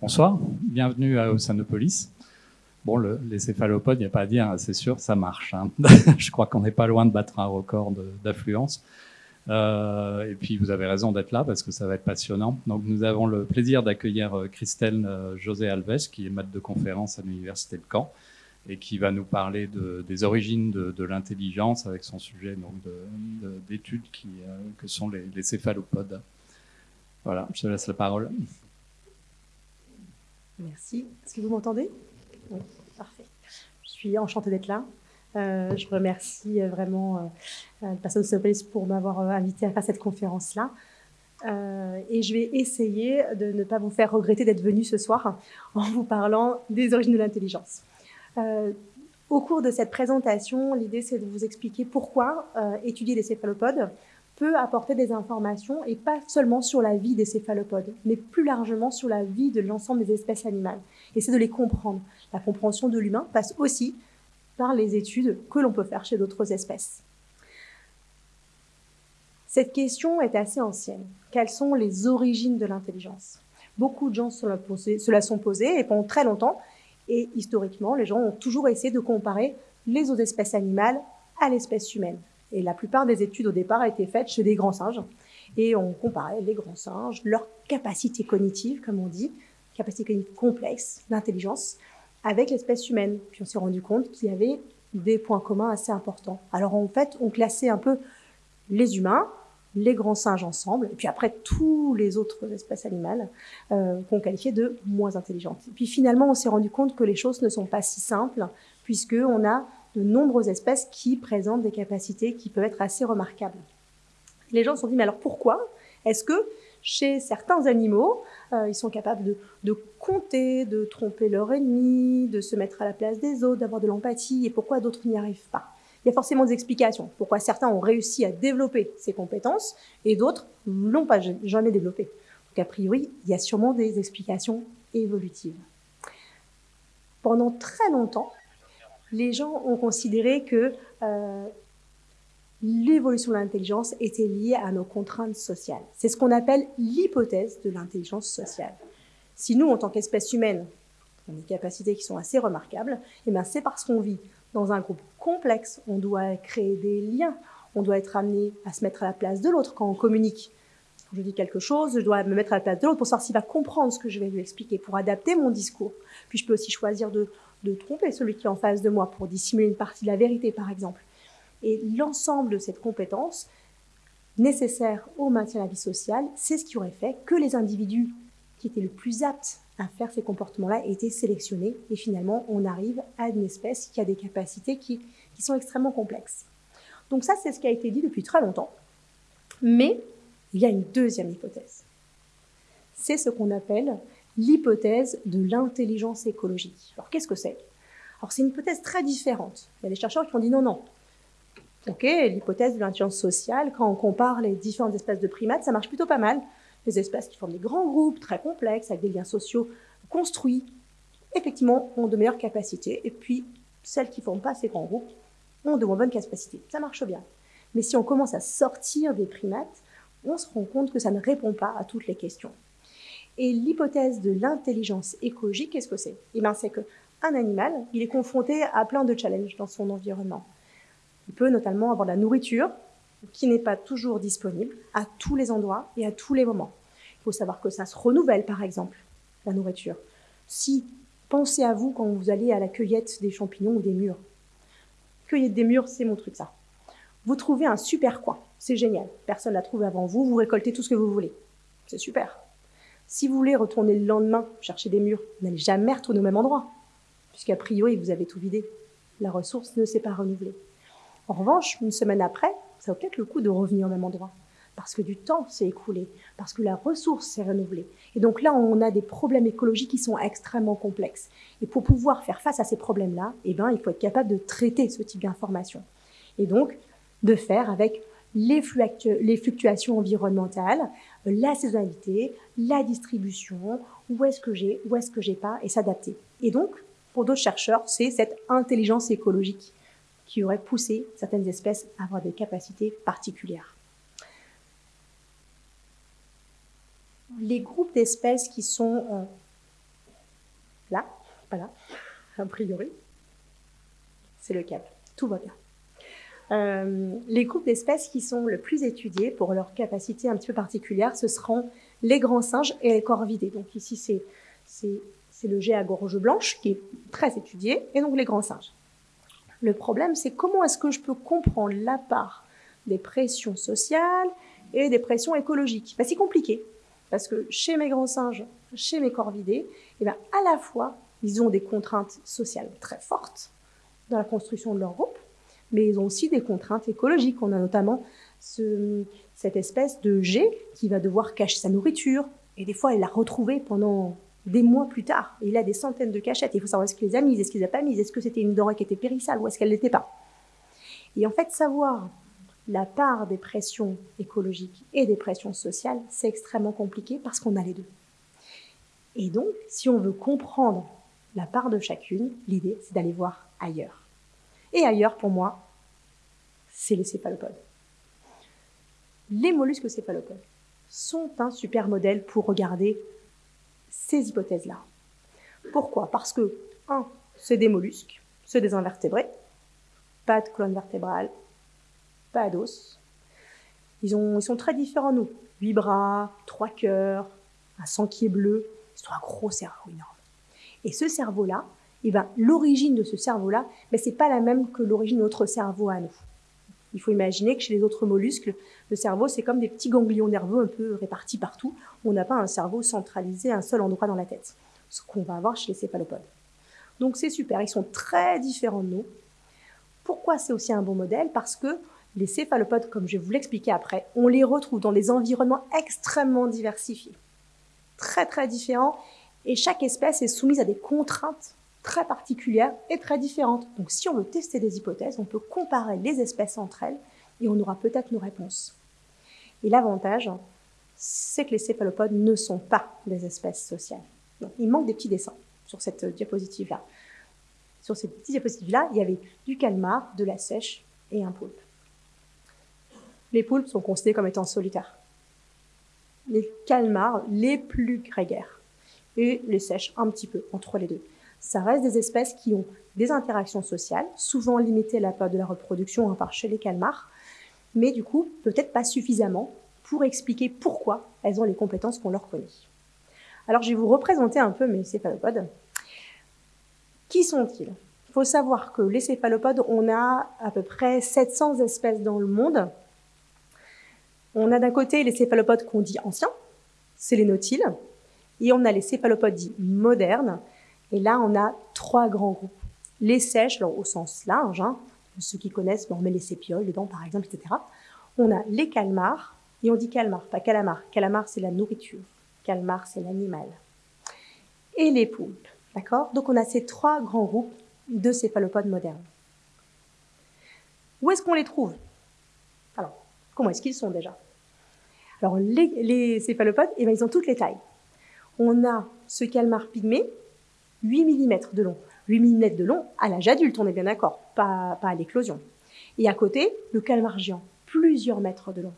Bonsoir, bienvenue à Oceanopolis. Bon, le, les céphalopodes, il n'y a pas à dire, c'est sûr, ça marche. Hein. Je crois qu'on n'est pas loin de battre un record d'affluence. Euh, et puis, vous avez raison d'être là parce que ça va être passionnant. Donc, nous avons le plaisir d'accueillir euh, Christelle euh, José Alves, qui est maître de conférence à l'Université de Caen et qui va nous parler de, des origines de, l'intelligence avec son sujet d'études que sont les, les céphalopodes. Voilà, je te laisse la parole. Merci. Est-ce que vous m'entendez? Oui, parfait. Je suis enchantée d'être là. Euh, je remercie vraiment euh, le personnel de Sopolis pour m'avoir euh, invité à faire cette conférence-là. Euh, et je vais essayer de ne pas vous faire regretter d'être venu ce soir en vous parlant des origines de l'intelligence. Euh, au cours de cette présentation, l'idée c'est de vous expliquer pourquoi euh, étudier les céphalopodes peut apporter des informations et pas seulement sur la vie des céphalopodes, mais plus largement sur la vie de l'ensemble des espèces animales. Et c'est de les comprendre. La compréhension de l'humain passe aussi par les études que l'on peut faire chez d'autres espèces. Cette question est assez ancienne. Quelles sont les origines de l'intelligence? Beaucoup de gens se la, sont posées et pendant très longtemps, et historiquement, les gens ont toujours essayé de comparer les autres espèces animales à l'espèce humaine. Et la plupart des études au départ été faites chez des grands singes. Et on comparait les grands singes, leur capacité cognitive, comme on dit, capacité cognitive complexe, d'intelligence, avec l'espèce humaine. Puis on s'est rendu compte qu'il y avait des points communs assez importants. Alors en fait, on classait un peu les humains, les grands singes ensemble, et puis après tous les autres espèces animales euh, qu'on qualifiait de moins intelligentes. Puis finalement, on s'est rendu compte que les choses ne sont pas si simples, puisqu'on a de nombreuses espèces qui présentent des capacités qui peuvent être assez remarquables. Les gens se sont dit, mais alors pourquoi est-ce que chez certains animaux, euh, ils sont capables de, de, compter, de tromper leur ennemi, de se mettre à la place des autres, d'avoir de l'empathie, et pourquoi d'autres n'y arrivent pas? Il y a forcément des explications. Pourquoi certains ont réussi à développer ces compétences et d'autres l'ont pas jamais développé? Donc a priori, il y a sûrement des explications évolutives. Pendant très longtemps, les gens ont considéré que euh, l'évolution de l'intelligence était liée à nos contraintes sociales. C'est ce qu'on appelle l'hypothèse de l'intelligence sociale. Si nous, en tant qu'espèce humaine, on a des capacités qui sont assez remarquables, eh bien c'est parce qu'on vit dans un groupe complexe, on doit créer des liens, on doit être amené à se mettre à la place de l'autre quand on communique. Quand je dis quelque chose, je dois me mettre à la place de l'autre pour savoir s'il va comprendre ce que je vais lui expliquer, pour adapter mon discours. Puis je peux aussi choisir de de tromper celui qui est en face de moi pour dissimuler une partie de la vérité, par exemple. Et l'ensemble de cette compétence nécessaire au maintien de la vie sociale, c'est ce qui aurait fait que les individus qui étaient le plus aptes à faire ces comportements-là étaient sélectionnés. Et finalement, on arrive à une espèce qui a des capacités qui, qui sont extrêmement complexes. Donc ça, c'est ce qui a été dit depuis très longtemps. Mais il y a une deuxième hypothèse. C'est ce qu'on appelle l'hypothèse de l'intelligence écologique. Alors qu'est-ce que c'est? Alors c'est une hypothèse très différente. Il y a des chercheurs qui ont dit non, non. Ok, l'hypothèse de l'intelligence sociale, quand on compare les différentes espèces de primates, ça marche plutôt pas mal. Les espèces qui forment des grands groupes très complexes, avec des liens sociaux construits, effectivement, ont de meilleures capacités. Et puis, celles qui ne forment pas ces grands groupes ont de moins bonnes capacités. Ça marche bien. Mais si on commence à sortir des primates, on se rend compte que ça ne répond pas à toutes les questions. Et l'hypothèse de l'intelligence écologique, qu'est-ce que c'est? Eh bien, c'est qu'un animal, il est confronté à plein de challenges dans son environnement. Il peut notamment avoir de la nourriture qui n'est pas toujours disponible à tous les endroits et à tous les moments. Il faut savoir que ça se renouvelle, par exemple, la nourriture. Si, pensez à vous quand vous allez à la cueillette des champignons ou des mûres. Cueillette des mûres, c'est mon truc, ça. Vous trouvez un super coin, c'est génial. Personne l'a trouvé avant vous, vous récoltez tout ce que vous voulez. C'est super. Si vous voulez retourner le lendemain chercher des murs, vous n'allez jamais retourner au même endroit, puisqu'a priori, vous avez tout vidé. La ressource ne s'est pas renouvelée. En revanche, une semaine après, ça vaut peut-être le coup de revenir au même endroit, parce que du temps s'est écoulé, parce que la ressource s'est renouvelée. Et donc là, on a des problèmes écologiques qui sont extrêmement complexes. Et pour pouvoir faire face à ces problèmes-là, eh ben, il faut être capable de traiter ce type d'informations. Et donc, de faire avec les, fluctuations environnementales, la saisonnalité, la distribution, où est-ce que j'ai, où est-ce que j'ai pas, et s'adapter. Et donc, pour d'autres chercheurs, c'est cette intelligence écologique qui aurait poussé certaines espèces à avoir des capacités particulières. Les groupes d'espèces qui sont euh, là, voilà, a priori, c'est le cap. Tout va bien. Euh, les groupes d'espèces qui sont le plus étudiés pour leur capacité un petit peu particulière, ce seront les grands singes et les corvidés. Donc ici, c'est le jet à gorge blanche qui est très étudié, et donc les grands singes. Le problème, c'est comment est-ce que je peux comprendre la part des pressions sociales et des pressions écologiques? Ben, C'est compliqué, parce que chez mes grands singes, chez mes corvidés, eh ben, à la fois, ils ont des contraintes sociales très fortes dans la construction de leur groupe, mais ils ont aussi des contraintes écologiques. On a notamment cette espèce de jet qui va devoir cacher sa nourriture, et des fois, il la retrouver pendant des mois plus tard. il a des centaines de cachettes. Il faut savoir est-ce qu'il les a mises, est-ce qu'il les a pas mises, est-ce que c'était une denrée qui était périssable ou est-ce qu'elle l'était pas? Et en fait, savoir la part des pressions écologiques et des pressions sociales, c'est extrêmement compliqué parce qu'on a les deux. Et donc, si on veut comprendre la part de chacune, l'idée, c'est d'aller voir ailleurs. Et ailleurs, pour moi, c'est les céphalopodes. Les mollusques céphalopodes sont un super modèle pour regarder ces hypothèses-là. Pourquoi? Parce que, un, c'est des mollusques, c'est des invertébrés, pas de colonne vertébrale, pas d'os. Ils, ils sont très différents, nous. Huit bras, trois cœurs, un sang qui est bleu. Ils ont un gros cerveau énorme. Et ce cerveau-là, eh ben, l'origine de ce cerveau-là, ben, c'est pas la même que l'origine de notre cerveau à nous. Il faut imaginer que chez les autres mollusques, le cerveau, c'est comme des petits ganglions nerveux un peu répartis partout. On n'a pas un cerveau centralisé à un seul endroit dans la tête. Ce qu'on va avoir chez les céphalopodes. Donc c'est super, ils sont très différents de nous. Pourquoi c'est aussi un bon modèle? Parce que les céphalopodes, comme je vais vous l'expliquer après, on les retrouve dans des environnements extrêmement diversifiés, très très différents, et chaque espèce est soumise à des contraintes très particulières et très différentes. Donc si on veut tester des hypothèses, on peut comparer les espèces entre elles et on aura peut-être nos réponses. Et l'avantage, c'est que les céphalopodes ne sont pas des espèces sociales. il manque des petits dessins sur cette diapositive-là. Sur cette petite diapositive-là, il y avait du calmar, de la sèche et un poulpe. Les poulpes sont considérés comme étant solitaires. Les calmars, les plus grégaires. Et les sèches, un petit peu, entre les deux ça reste des espèces qui ont des interactions sociales, souvent limitées à la période de la reproduction, hein, par chez les calmars, mais du coup, peut-être pas suffisamment pour expliquer pourquoi elles ont les compétences qu'on leur connaît. Alors, je vais vous représenter un peu mes céphalopodes. Qui sont-ils? Il faut savoir que les céphalopodes, on a à peu près 700 espèces dans le monde. On a d'un côté les céphalopodes qu'on dit anciens, c'est les nautiles, et on a les céphalopodes dits modernes, et là, on a trois grands groupes. Les sèches, au sens large, hein, ceux qui connaissent, on met les sépioles dedans, par exemple, etc. On a les calmars, et on dit calmar, pas calamar. Calamar, c'est la nourriture. Calmar, c'est l'animal. Et les poulpes, d'accord? Donc on a ces trois grands groupes de céphalopodes modernes. Où est-ce qu'on les trouve? Alors, comment est-ce qu'ils sont déjà? Alors, les, céphalopodes, eh bien, ils ont toutes les tailles. On a ce calmar pygmée, 8 mm de long. 8 mm de long à l'âge adulte, on est bien d'accord, pas, à l'éclosion. Et à côté, le calmar géant, plusieurs mètres de long.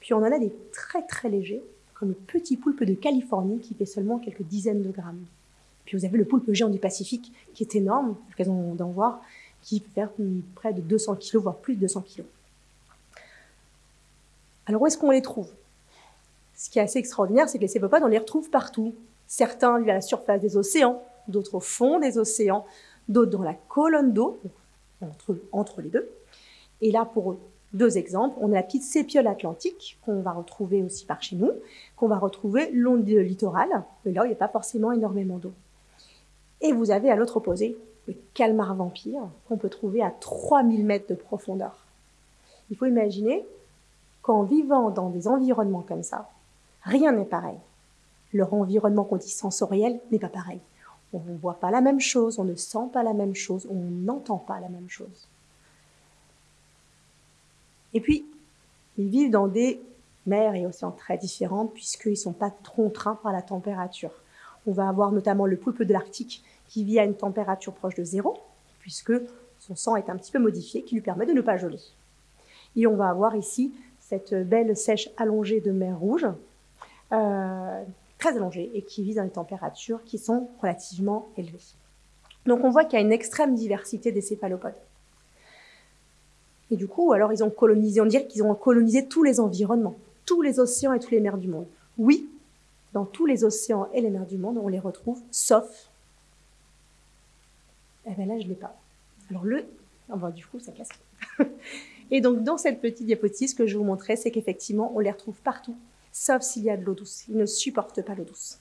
Puis on en a des très très légers, comme le petit poulpe de Californie qui fait seulement quelques dizaines de grammes. Puis vous avez le poulpe géant du Pacifique qui est énorme, l'occasion d'en voir, qui peut faire près de 200 kg, voire plus de 200 kg. Alors où est-ce qu'on les trouve? Ce qui est assez extraordinaire, c'est que les cépopodes, on les retrouve partout. Certains vivent à la surface des océans, d'autres au fond des océans, d'autres dans la colonne d'eau, entre, entre les deux. Et là, pour deux exemples, on a la petite sépiole atlantique qu'on va retrouver aussi par chez nous, qu'on va retrouver long du littoral, mais là il n'y a pas forcément énormément d'eau. Et vous avez à l'autre opposé le calmar vampire qu'on peut trouver à 3000 mètres de profondeur. Il faut imaginer qu'en vivant dans des environnements comme ça, rien n'est pareil leur environnement qu'on dit sensoriel n'est pas pareil. On ne voit pas la même chose, on ne sent pas la même chose, on n'entend pas la même chose. Et puis, ils vivent dans des mers et océans très différentes puisqu'ils ne sont pas contraints par la température. On va avoir notamment le poulpe de l'Arctique qui vit à une température proche de zéro puisque son sang est un petit peu modifié qui lui permet de ne pas geler. Et on va avoir ici cette belle sèche allongée de mer Rouge, euh, très allongés et qui vivent dans des températures qui sont relativement élevées. Donc on voit qu'il y a une extrême diversité des céphalopodes. Et du coup, alors ils ont colonisé, on dirait qu'ils ont colonisé tous les environnements, tous les océans et toutes les mers du monde. Oui, dans tous les océans et les mers du monde, on les retrouve, sauf. Eh bien là, je ne l'ai pas. Alors le. Oh ben, du coup, ça casse. et donc, dans cette petite diapositive, ce que je vous montrais, c'est qu'effectivement, on les retrouve partout, sauf s'il y a de l'eau douce. Ils ne supportent pas l'eau douce.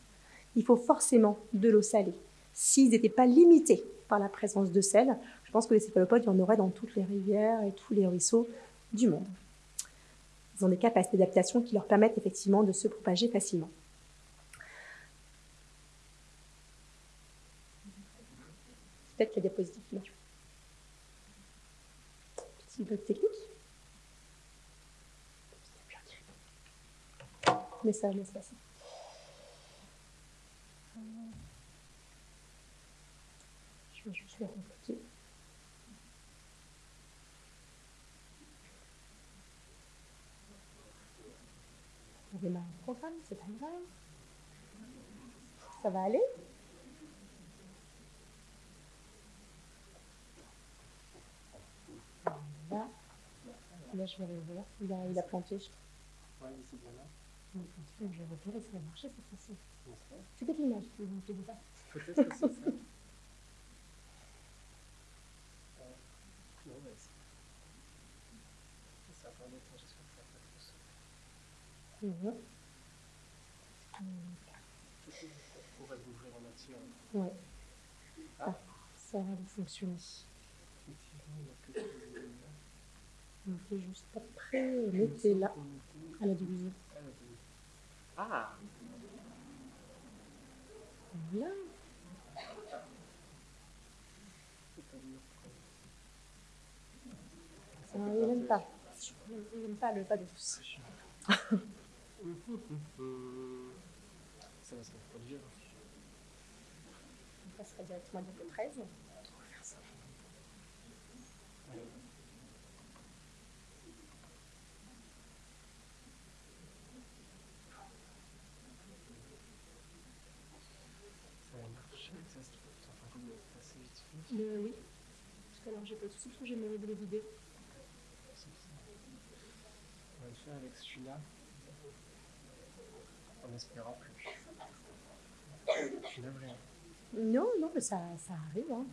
Il faut forcément de l'eau salée. S'ils n'étaient pas limités par la présence de sel, je pense que les céphalopodes, il y en aurait dans toutes les rivières et tous les ruisseaux du monde. Ils ont des capacités d'adaptation qui leur permettent effectivement de se propager facilement. Peut-être la diapositive Petit bug technique. Mais ça passer. Je vais juste programme, c'est pas grave. Ça va aller? Là, je vais revoir. Il a, planté. Bien là. Je ça. C'est pas. Peut-être que c'est ça. Pour ouvrir en matière. Ouais. Ah, ça va fonctionner. On juste après, mettez là, à la division. Ah Voilà. Ça, il n'aime pas. Il n'aime pas le pas de douce. Ça va se reproduire. On passera directement à diapo 13. On va faire ça. Ça va marcher, ça se trouve, ça va passer vite fait. Euh, oui, parce que alors j'ai pas de soucis, parce que j'ai mes les vider. On va le faire avec celui-là en espérant plus. Je suis navré. Non, non, mais ça, ça arrive. Hein.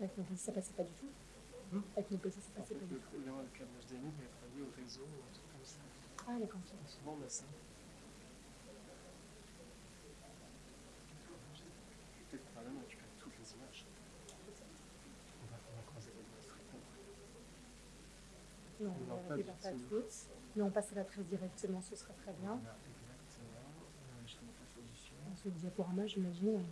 Avec mon ça passait pas du tout. Avec mon PC, ça passait pas du tout. Le câble HDMI, mais pas au réseau, un truc comme ça. Ah, d'accord. Souvent, on a ça. Non, non on ne pas toutes. Mais on passe à la 13 directement, ce sera très bien. Dans ce diaporama, j'imagine. on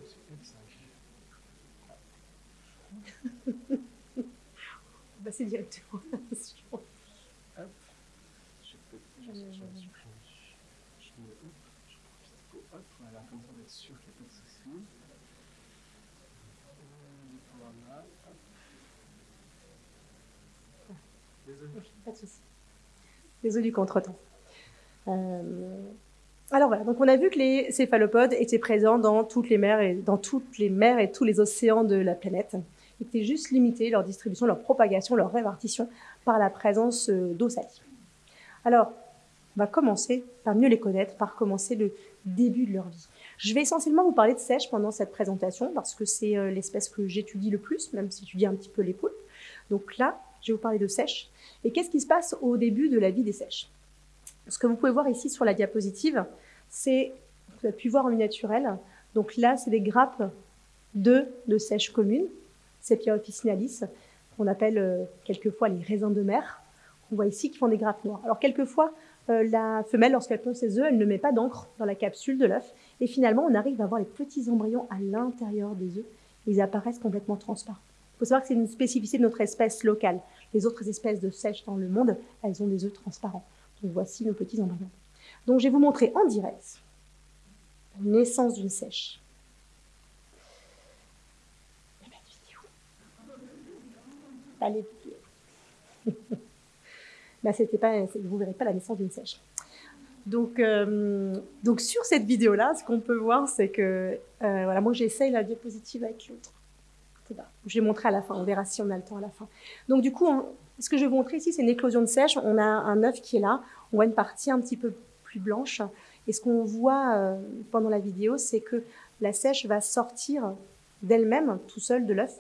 va passer directement à la suivante. Hop. Je peux je, je, je, je me hop, je profite pour hop, voilà, comme ça on va être sûr qu'il n'y a pas de soucis. Diaporama, hop. Désolé. Pas de souci. Désolé du contretemps. Euh, alors voilà, donc on a vu que les céphalopodes étaient présents dans toutes les mers et dans toutes les mers et tous les océans de la planète. Étaient juste limités leur distribution, leur propagation, leur répartition par la présence euh, d'eau salée. Alors, on va commencer par mieux les connaître, par commencer le début de leur vie. Je vais essentiellement vous parler de sèche pendant cette présentation parce que c'est euh, l'espèce que j'étudie le plus, même si j'étudie un petit peu les poulpes. Donc là, je vais vous parler de sèche. Et qu'est-ce qui se passe au début de la vie des sèches? Ce que vous pouvez voir ici sur la diapositive, c'est, vous avez pu voir en naturel, donc là, c'est des grappes de, de sèche commune, Sepia officinalis, qu'on appelle euh, quelquefois les raisins de mer. On voit ici qui font des grappes noires. Alors quelquefois, euh, la femelle, lorsqu'elle pond ses œufs, elle ne met pas d'encre dans la capsule de l'œuf. Et finalement, on arrive à voir les petits embryons à l'intérieur des œufs. Ils apparaissent complètement transparents. Il faut savoir que c'est une spécificité de notre espèce locale. Les autres espèces de sèches dans le monde, elles ont des œufs transparents. Donc voici nos petits embryons. Donc je vais vous montrer en direct la naissance d'une sèche. Allez. Là, c'était pas, vous verrez pas la naissance d'une sèche. Donc, euh, donc sur cette vidéo-là, ce qu'on peut voir, c'est que, euh, voilà, moi j'essaye la diapositive avec l'autre. Je vais montrer à la fin, on verra si on a le temps à la fin. Donc du coup, ce que je vais vous montrer ici, c'est une éclosion de sèche. On a un œuf qui est là, on voit une partie un petit peu plus blanche. Et ce qu'on voit euh, pendant la vidéo, c'est que la sèche va sortir d'elle-même, tout seul de l'œuf,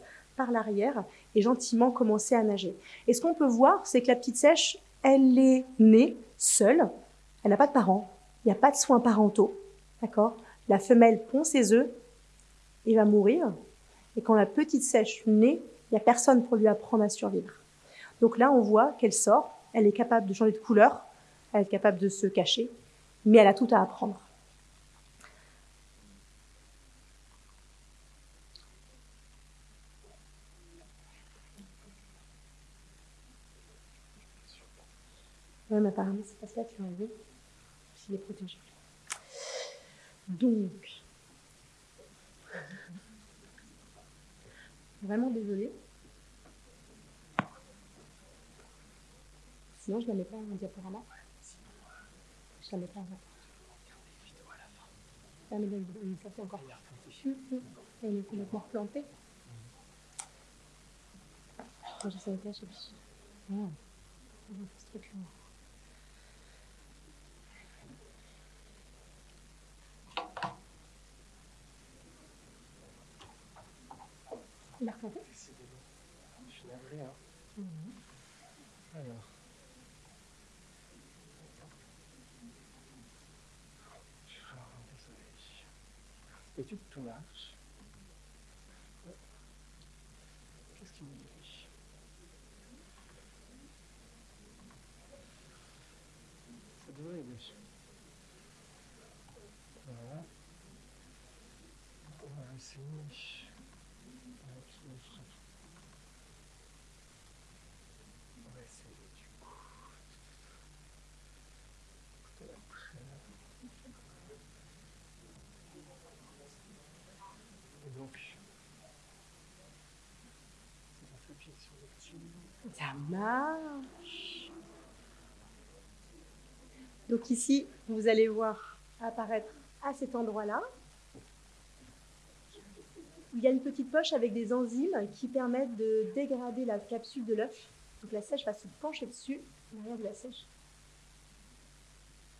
l'arrière et gentiment commencer à nager. Et ce qu'on peut voir, c'est que la petite sèche, elle est née seule, elle n'a pas de parents, il n'y a pas de soins parentaux, d'accord? La femelle pond ses œufs et va mourir. Et quand la petite sèche naît, il n'y a personne pour lui apprendre à survivre. Donc là, on voit qu'elle sort, elle est capable de changer de couleur, elle est capable de se cacher, mais elle a tout à apprendre. Mais apparemment, c'est pas ça, tu as envie s'il est protégé. Donc, vraiment désolée. Sinon, je ne la mets pas en diaporama. Je la mets pas en ah, mais ça fait encore. Elle est complètement replantée. Moi, j'ai ça été je sais pas. ce truc-là. Il a replanté Je suis navré, hein. Mmh. Alors. Et tout marche. Qu'est-ce qu'il me dit? Ça devrait aider. Voilà. On va essayer. Ça marche. Donc ici, vous allez voir apparaître à cet endroit-là. Il y a une petite poche avec des enzymes qui permettent de dégrader la capsule de l'œuf. Donc la sèche va se pencher dessus, l'arrière de la sèche.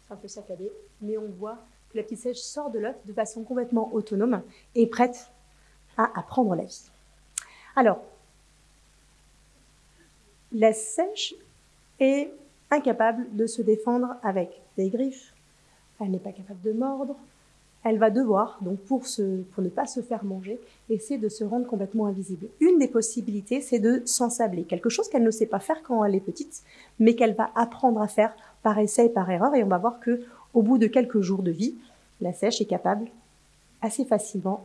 C'est un peu saccadé, mais on voit que la petite sèche sort de l'œuf de façon complètement autonome et prête à apprendre la vie. Alors, la sèche est incapable de se défendre avec des griffes. Elle n'est pas capable de mordre. Elle va devoir, donc pour, pour ne pas se faire manger, essayer de se rendre complètement invisible. Une des possibilités, c'est de s'ensabler. Quelque chose qu'elle ne sait pas faire quand elle est petite, mais qu'elle va apprendre à faire par essai et par erreur. Et on va voir que, au bout de quelques jours de vie, la sèche est capable assez facilement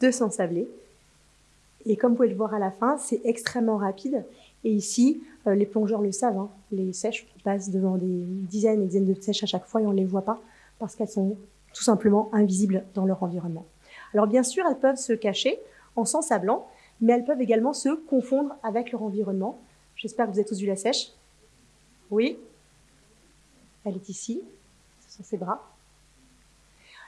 de s'ensabler et comme vous pouvez le voir à la fin, c'est extrêmement rapide. Et ici, euh, les plongeurs le savent, hein, les sèches passent devant des dizaines et dizaines de sèches à chaque fois et on ne les voit pas parce qu'elles sont tout simplement invisibles dans leur environnement. Alors bien sûr, elles peuvent se cacher en s'ensablant, mais elles peuvent également se confondre avec leur environnement. J'espère que vous avez tous vu la sèche. Oui Elle est ici, ce sont ses bras.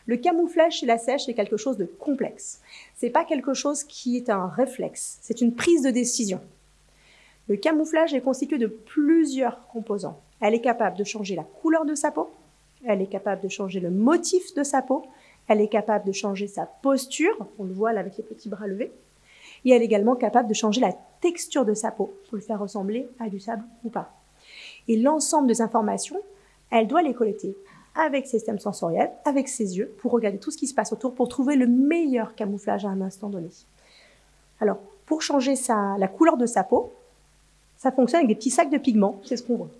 Le camouflage chez la sèche est quelque chose de complexe. C'est pas quelque chose qui est un réflexe, c'est une prise de décision. Le camouflage est constitué de plusieurs composants. Elle est capable de changer la couleur de sa peau, elle est capable de changer le motif de sa peau, elle est capable de changer sa posture, on le voit là avec les petits bras levés, et elle est également capable de changer la texture de sa peau pour le faire ressembler à du sable ou pas. Et l'ensemble des informations, elle doit les collecter avec ses systèmes sensoriels, avec ses yeux, pour regarder tout ce qui se passe autour, pour trouver le meilleur camouflage à un instant donné. Alors, pour changer la couleur de sa peau, ça fonctionne avec des petits sacs de pigments, c'est ce qu'on voit.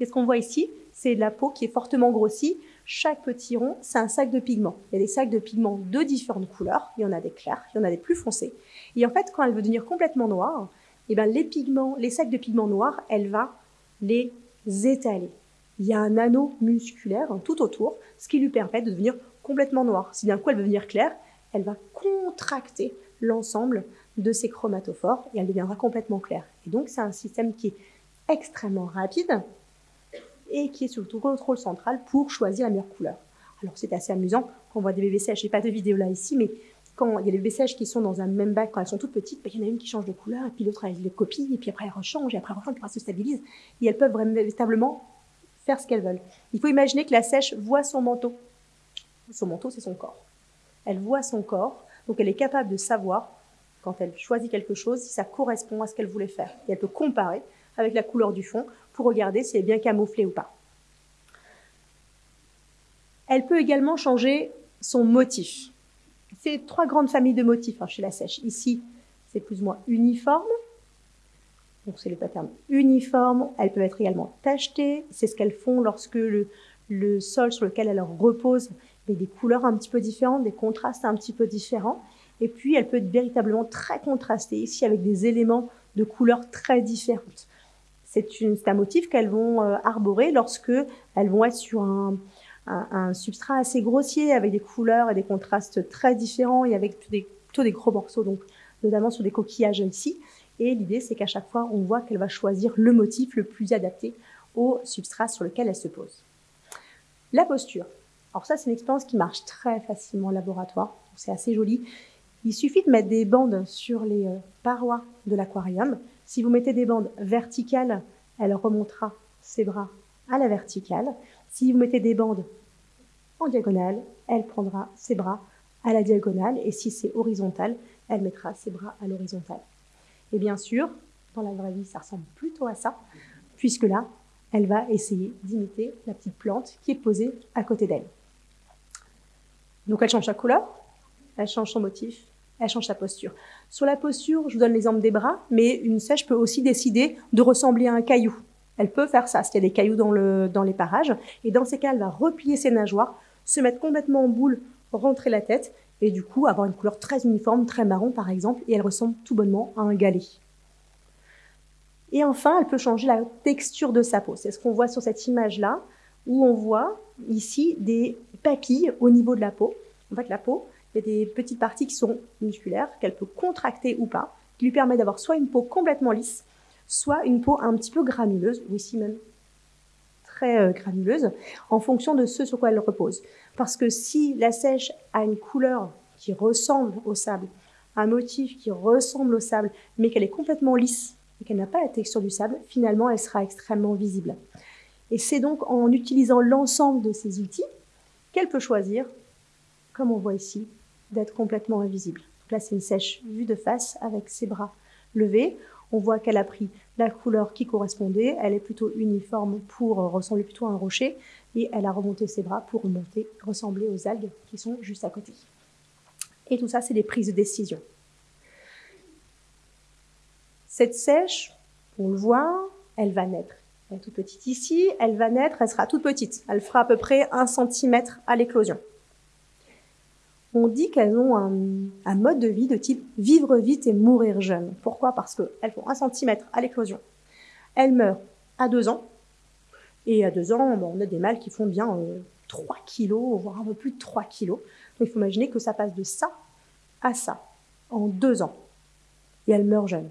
Et ce qu'on voit ici, c'est la peau qui est fortement grossie. Chaque petit rond, c'est un sac de pigments. Il y a des sacs de pigments de différentes couleurs. Il y en a des clairs, il y en a des plus foncés. Et en fait, quand elle veut devenir complètement noire, eh ben, les pigments, les sacs de pigments noirs, elle va les étaler il y a un anneau musculaire tout autour, ce qui lui permet de devenir complètement noire. Si d'un coup elle veut devenir claire, elle va contracter l'ensemble de ces chromatophores et elle deviendra complètement claire. Et donc c'est un système qui est extrêmement rapide et qui est sur le contrôle central pour choisir la meilleure couleur. Alors c'est assez amusant quand on voit des bébés sèches, j'ai pas de vidéo là ici, mais quand il y a des bébés sèches qui sont dans un même bac, quand elles sont toutes petites, ben, il y en a une qui change de couleur, et puis l'autre elle les copie, et puis après elle rechange, et après elle rechange, puis elle se stabilise, et elles peuvent véritablement ce qu'elles veulent. Il faut imaginer que la sèche voit son manteau. Son manteau, c'est son corps. Elle voit son corps, donc elle est capable de savoir, quand elle choisit quelque chose, si ça correspond à ce qu'elle voulait faire. Elle peut comparer avec la couleur du fond pour regarder si elle est bien camouflée ou pas. Elle peut également changer son motif. C'est trois grandes familles de motifs hein, chez la sèche. Ici, c'est plus ou moins uniforme. Donc c'est le pattern uniforme. Elles peuvent être également tachetées. C'est ce qu'elles font lorsque le, sol sur lequel elles reposent met des couleurs un petit peu différentes, des contrastes un petit peu différents. Et puis, elle peut être véritablement très contrastée ici avec des éléments de couleurs très différentes. C'est un motif qu'elles vont euh, arborer lorsque elles vont être sur un, un, substrat assez grossier avec des couleurs et des contrastes très différents et avec plutôt des, gros morceaux, donc notamment sur des coquillages ici. Et l'idée, c'est qu'à chaque fois, on voit qu'elle va choisir le motif le plus adapté au substrat sur lequel elle se pose. La posture. Alors ça, c'est une expérience qui marche très facilement au laboratoire. C'est assez joli. Il suffit de mettre des bandes sur les euh, parois de l'aquarium. Si vous mettez des bandes verticales, elle remontera ses bras à la verticale. Si vous mettez des bandes en diagonale, elle prendra ses bras à la diagonale et si c'est horizontal, elle mettra ses bras à l'horizontale. Et bien sûr, dans la vraie vie, ça ressemble plutôt à ça, puisque là, elle va essayer d'imiter la petite plante qui est posée à côté d'elle. Donc elle change sa couleur, elle change son motif, elle change sa posture. Sur la posture, je vous donne l'exemple des bras, mais une sèche peut aussi décider de ressembler à un caillou. Elle peut faire ça s'il y a des cailloux dans, le, dans les parages. Et dans ces cas, elle va replier ses nageoires, se mettre complètement en boule, rentrer la tête, et du coup avoir une couleur très uniforme, très marron par exemple, et elle ressemble tout bonnement à un galet. Et enfin, elle peut changer la texture de sa peau. C'est ce qu'on voit sur cette image-là, où on voit ici des papilles au niveau de la peau. En fait, la peau, il y a des petites parties qui sont musculaires, qu'elle peut contracter ou pas, qui lui permet d'avoir soit une peau complètement lisse, soit une peau un petit peu granuleuse, ou ici même très euh, granuleuse, en fonction de ce sur quoi elle repose. Parce que si la sèche a une couleur qui ressemble au sable, un motif qui ressemble au sable, mais qu'elle est complètement lisse et qu'elle n'a pas la texture du sable, finalement, elle sera extrêmement visible. Et c'est donc en utilisant l'ensemble de ces outils qu'elle peut choisir, comme on voit ici, d'être complètement invisible. là, c'est une sèche vue de face avec ses bras levés on voit qu'elle a pris la couleur qui correspondait, elle est plutôt uniforme pour euh, ressembler plutôt à un rocher, et elle a remonté ses bras pour remonter, ressembler aux algues qui sont juste à côté. Et tout ça, c'est des prises de décision. Cette sèche, on le voit, elle va naître. Elle est toute petite ici, elle va naître, elle sera toute petite. Elle fera à peu près un centimètre à l'éclosion on dit qu'elles ont un, mode de vie de type vivre vite et mourir jeune. Pourquoi? Parce qu'elles font un centimètre à l'éclosion. Elles meurent à deux ans. Et à deux ans, on a des mâles qui font bien 3 euh, kilos, voire un peu plus de 3 kilos. Donc il faut imaginer que ça passe de ça à ça en deux ans. Et elles meurent jeunes.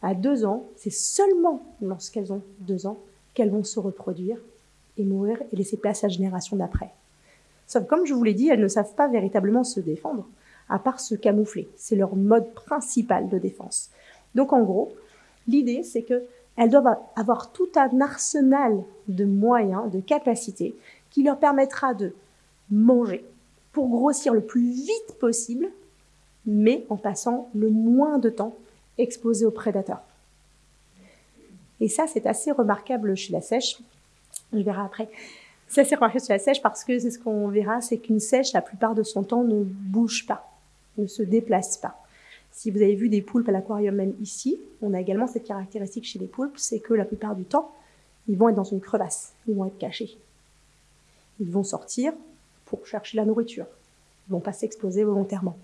À deux ans, c'est seulement lorsqu'elles ont deux ans qu'elles vont se reproduire et mourir et laisser place à la génération d'après. Sauf comme je vous l'ai dit, elles ne savent pas véritablement se défendre, à part se camoufler. C'est leur mode principal de défense. Donc en gros, l'idée c'est qu'elles doivent avoir tout un arsenal de moyens, de capacités, qui leur permettra de manger pour grossir le plus vite possible, mais en passant le moins de temps exposé aux prédateurs. Et ça, c'est assez remarquable chez la sèche. Je verrai après. C'est assez remarqué sur la sèche parce que c'est ce qu'on verra, c'est qu'une sèche, la plupart de son temps, ne bouge pas, ne se déplace pas. Si vous avez vu des poulpes à l'aquarium même ici, on a également cette caractéristique chez les poulpes, c'est que la plupart du temps, ils vont être dans une crevasse, ils vont être cachés. Ils vont sortir pour chercher la nourriture. Ils vont pas s'exposer volontairement.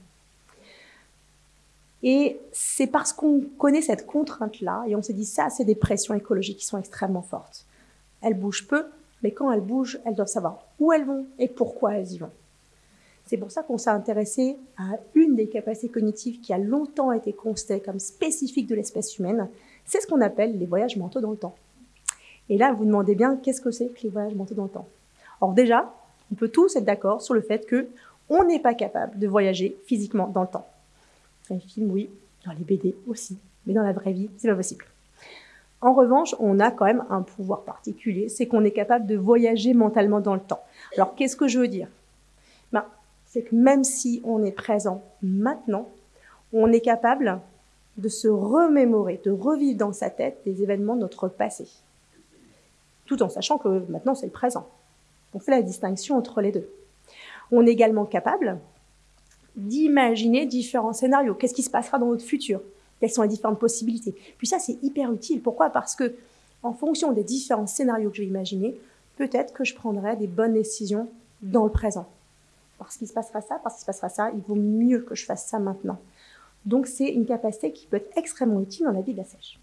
Et c'est parce qu'on connaît cette contrainte-là, et on se dit ça, c'est des pressions écologiques qui sont extrêmement fortes. Elles bougent peu, mais quand elles bougent, elles doivent savoir où elles vont et pourquoi elles y vont. C'est pour ça qu'on s'est intéressé à une des capacités cognitives qui a longtemps été constatée comme spécifique de l'espèce humaine. C'est ce qu'on appelle les voyages mentaux dans le temps. Et là, vous demandez bien qu'est-ce que c'est que les voyages mentaux dans le temps? Alors déjà, on peut tous être d'accord sur le fait que on n'est pas capable de voyager physiquement dans le temps. Dans les films, oui, dans les BD aussi, mais dans la vraie vie, c'est pas possible. En revanche, on a quand même un pouvoir particulier, c'est qu'on est capable de voyager mentalement dans le temps. Alors, qu'est-ce que je veux dire? C'est que même si on est présent maintenant, on est capable de se remémorer, de revivre dans sa tête des événements de notre passé. Tout en sachant que maintenant, c'est le présent. On fait la distinction entre les deux. On est également capable d'imaginer différents scénarios. Qu'est-ce qui se passera dans notre futur? Quelles sont les différentes possibilités? Puis ça, c'est hyper utile. Pourquoi? Parce que en fonction des différents scénarios que je vais imaginer, peut-être que je prendrai des bonnes décisions dans le présent. Parce qu'il se passera ça, parce qu'il se passera ça, il vaut mieux que je fasse ça maintenant. Donc c'est une capacité qui peut être extrêmement utile dans la vie de la sèche.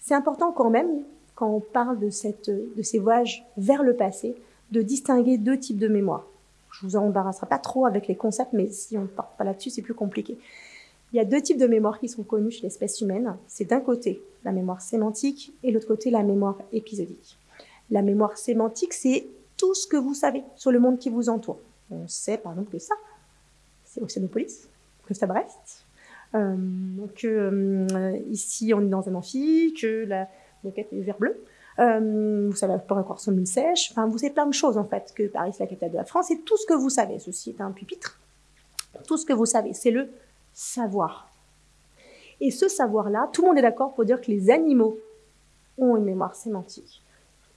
C'est important quand même, quand on parle de, cette, de ces voyages vers le passé, de distinguer deux types de mémoire. Je vous en embarrasserai pas trop avec les concepts, mais si on ne part pas là-dessus, c'est plus compliqué. Il y a deux types de mémoire qui sont connus chez l'espèce humaine. C'est d'un côté la mémoire sémantique et l'autre côté la mémoire épisodique. La mémoire sémantique, c'est tout ce que vous savez sur le monde qui vous entoure. On sait par exemple que ça, c'est Oceanopolis, que c'est Brest, euh, que euh, ici on est dans un amphi, que la moquette est vert bleu. Euh, vous savez près quoi ressemble une sèche. Enfin, vous savez plein de choses en fait. Que Paris c'est la capitale de la France. C'est tout ce que vous savez. Ceci est un pupitre. Tout ce que vous savez, c'est le savoir. Et ce savoir-là, tout le monde est d'accord pour dire que les animaux ont une mémoire sémantique.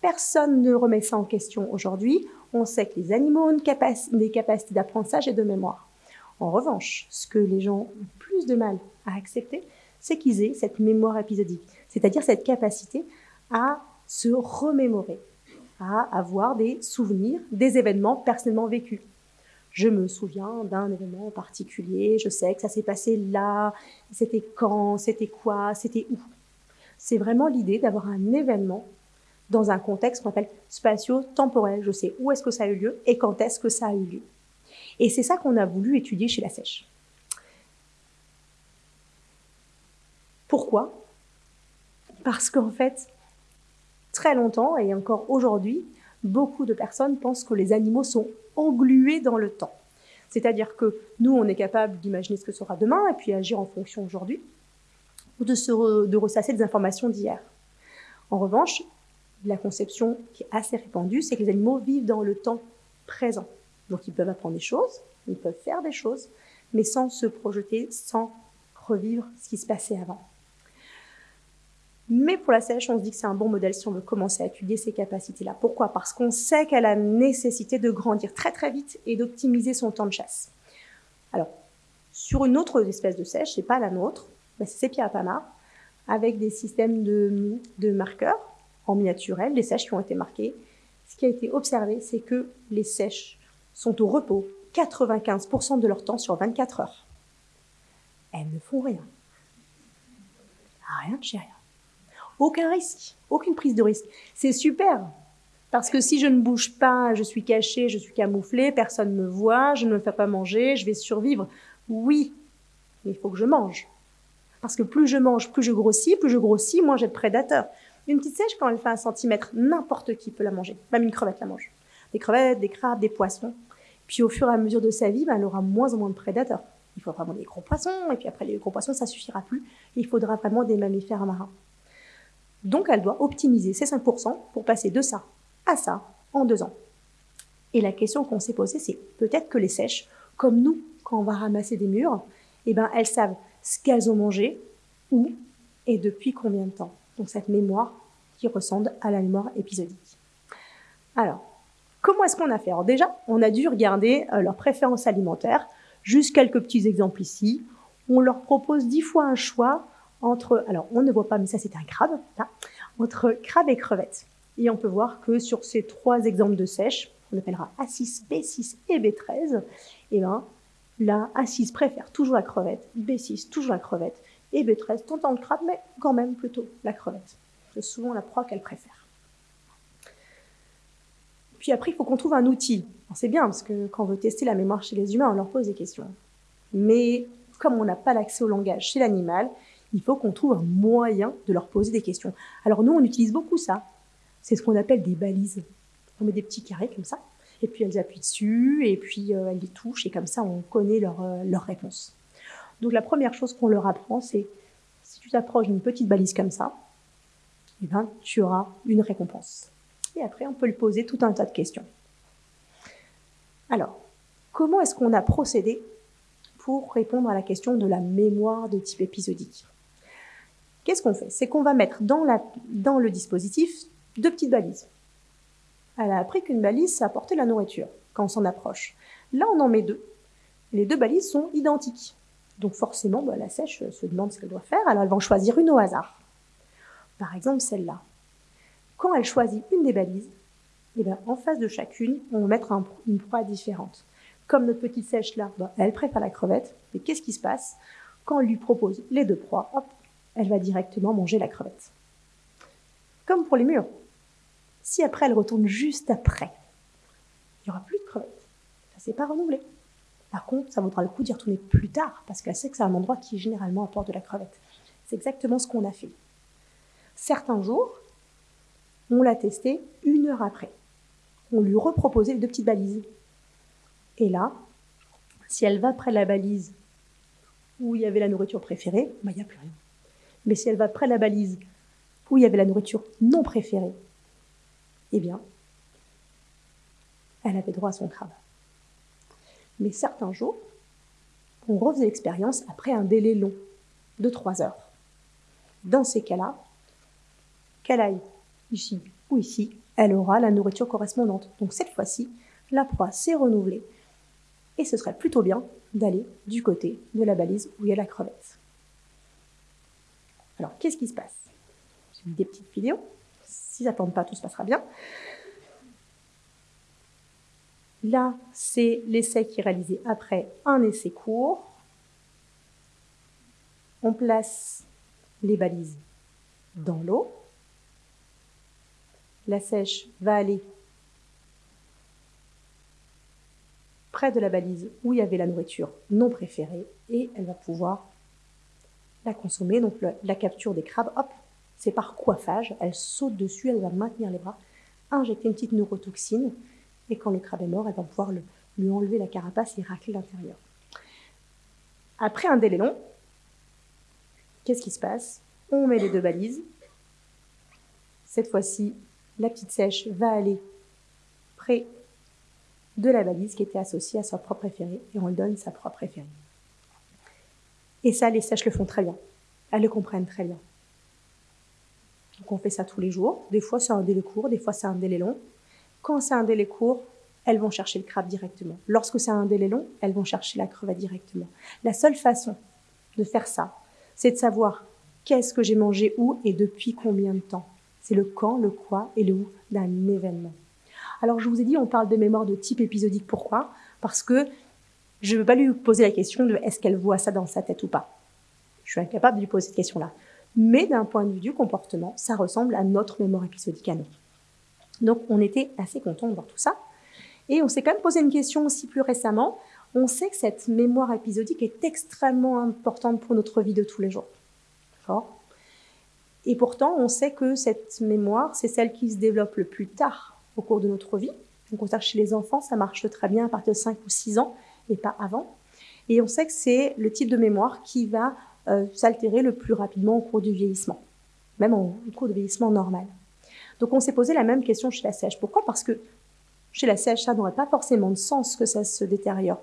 Personne ne remet ça en question aujourd'hui. On sait que les animaux ont des capacités d'apprentissage et de mémoire. En revanche, ce que les gens ont plus de mal à accepter, c'est qu'ils aient cette mémoire épisodique, c'est-à-dire cette capacité à se remémorer, à avoir des souvenirs des événements personnellement vécus je me souviens d'un événement particulier, je sais que ça s'est passé là, c'était quand, c'était quoi, c'était où. C'est vraiment l'idée d'avoir un événement dans un contexte qu'on appelle spatio-temporel. Je sais où est-ce que ça a eu lieu et quand est-ce que ça a eu lieu. Et c'est ça qu'on a voulu étudier chez la sèche. Pourquoi? Parce qu'en fait, très longtemps et encore aujourd'hui, beaucoup de personnes pensent que les animaux sont englués dans le temps. C'est-à-dire que nous, on est capable d'imaginer ce que sera demain et puis agir en fonction aujourd'hui, ou de, de ressasser des informations d'hier. En revanche, la conception qui est assez répandue, c'est que les animaux vivent dans le temps présent. Donc ils peuvent apprendre des choses, ils peuvent faire des choses, mais sans se projeter, sans revivre ce qui se passait avant. Mais pour la sèche, on se dit que c'est un bon modèle si on veut commencer à étudier ces capacités-là. Pourquoi? Parce qu'on sait qu'elle a nécessité de grandir très très vite et d'optimiser son temps de chasse. Alors, sur une autre espèce de sèche, c'est pas la nôtre, mais c'est Sepia avec des systèmes de marqueurs en les sèches qui ont été marquées. Ce qui a été observé, c'est que les sèches sont au repos 95% de leur temps sur 24 heures. Elles ne font rien. Rien de chez rien. Aucun risque, aucune prise de risque. C'est super. Parce que si je ne bouge pas, je suis caché, je suis camouflé, personne ne me voit, je ne me fais pas manger, je vais survivre. Oui, mais il faut que je mange. Parce que plus je mange, plus je grossis, plus je grossis, moins j'ai de prédateurs. Une petite sèche, quand elle fait un centimètre, n'importe qui peut la manger. Même une crevette la mange. Des crevettes, des crabes, des poissons. Puis au fur et à mesure de sa vie, ben, elle aura moins en moins de prédateurs. Il faut vraiment des gros poissons, et puis après les gros poissons, ça suffira plus. Il faudra vraiment des mammifères marins. Donc elle doit optimiser ses 5% pour passer de ça à ça en deux ans. Et la question qu'on s'est posée, c'est peut-être que les sèches, comme nous, quand on va ramasser des murs, eh ben, elles savent ce qu'elles ont mangé, où et depuis combien de temps. Donc cette mémoire qui ressemble à la mémoire épisodique. Alors, comment est-ce qu'on a fait? Alors déjà, on a dû regarder euh, leurs préférences alimentaires. Juste quelques petits exemples ici. On leur propose dix fois un choix entre, alors on ne voit pas, mais ça c'est un crabe, entre crabe et crevette. Et on peut voir que sur ces trois exemples de sèche, on appellera A6, B6 et B13, et eh ben, là, A6 préfère toujours la crevette, B6 toujours la crevette, et B13 tentant le crabe, mais quand même plutôt la crevette. C'est souvent la proie qu'elle préfère. Puis après, il faut qu'on trouve un outil. C'est bien, parce que quand on veut tester la mémoire chez les humains, on leur pose des questions. Mais comme on n'a pas l'accès au langage chez l'animal, il faut qu'on trouve un moyen de leur poser des questions. Alors nous, on utilise beaucoup ça. C'est ce qu'on appelle des balises. On met des petits carrés comme ça, et puis elles appuient dessus, et puis euh, elles les touchent, et comme ça, on connaît leur, euh, leur. Donc la première chose qu'on leur apprend, c'est si tu t'approches d'une petite balise comme ça, eh ben, tu auras une récompense. Et après, on peut lui poser tout un tas de questions. Alors, comment est-ce qu'on a procédé pour répondre à la question de la mémoire de type épisodique? Qu'est-ce qu'on fait? C'est qu'on va mettre dans, le dispositif deux petites balises. Elle a appris qu'une balise, ça apportait la nourriture quand on s'en approche. Là, on en met deux. Les deux balises sont identiques. Donc forcément, bah, la sèche se demande ce qu'elle doit faire, alors elle va en choisir une au hasard. Par exemple, celle-là. Quand elle choisit une des balises, eh bien, en face de chacune, on va mettre une proie différente. Comme notre petite sèche là, bah, elle préfère la crevette, mais qu'est-ce qui se passe? Quand on lui propose les deux proies, hop, elle va directement manger la crevette. Comme pour les murs. Si après elle retourne juste après, il n'y aura plus de crevettes. Ça s'est pas renouvelé. Par contre, ça vaudra le coup d'y retourner plus tard, parce qu'elle sait que c'est un endroit qui généralement apporte de la crevette. C'est exactement ce qu'on a fait. Certains jours, on l'a testé une heure après. On lui reproposait les deux petites balises. Et là, si elle va près de la balise où il y avait la nourriture préférée, bah, il n'y a plus rien. Mais si elle va près de la balise où il y avait la nourriture non préférée, eh bien, elle avait droit à son crabe. Mais certains jours, on refaisait l'expérience après un délai long de trois heures. Dans ces cas-là, qu'elle aille ici ou ici, elle aura la nourriture correspondante. Donc cette fois-ci, la proie s'est renouvelée et ce serait plutôt bien d'aller du côté de la balise où il y a la crevette. Alors qu'est-ce qui se passe? J'ai mis des petites vidéos. Si ça ne pas, tout se passera bien. Là, c'est l'essai qui est réalisé après un essai court. On place les balises dans l'eau. La sèche va aller près de la balise où il y avait la nourriture non préférée et elle va pouvoir la consommer. Donc la capture des crabes, hop, c'est par coiffage. Elle saute dessus, elle va maintenir les bras, injecter une petite neurotoxine et quand le crabe est mort, elle va pouvoir lui enlever la carapace et racler l'intérieur. Après un délai long, qu'est-ce qui se passe? On met les deux balises. Cette fois-ci, la petite sèche va aller près de la balise qui était associée à sa propre préférée et on lui donne sa propre préférée. Et ça, les sèches le font très bien. Elles le comprennent très bien. Donc on fait ça tous les jours. Des fois c'est un délai court, des fois c'est un délai long. Quand c'est un délai court, elles vont chercher le crabe directement. Lorsque c'est un délai long, elles vont chercher la crevette directement. La seule façon de faire ça, c'est de savoir qu'est-ce que j'ai mangé où et depuis combien de temps. C'est le quand, le quoi et le où d'un événement. Alors je vous ai dit, on parle de mémoire de type épisodique. Pourquoi? Parce que je ne veux pas lui poser la question de est-ce qu'elle voit ça dans sa tête ou pas. Je suis incapable de lui poser cette question-là. Mais d'un point de vue du comportement, ça ressemble à notre mémoire épisodique à nous. Donc on était assez content de voir tout ça. Et on s'est quand même posé une question aussi plus récemment. On sait que cette mémoire épisodique est extrêmement importante pour notre vie de tous les jours. Et pourtant, on sait que cette mémoire, c'est celle qui se développe le plus tard au cours de notre vie. Donc, on sait que chez les enfants, ça marche très bien à partir de 5 ou 6 ans et pas avant. Et on sait que c'est le type de mémoire qui va euh, s'altérer le plus rapidement au cours du vieillissement, même au cours du vieillissement normal. Donc on s'est posé la même question chez la sèche. Pourquoi? Parce que chez la sèche, ça n'aurait pas forcément de sens que ça se détériore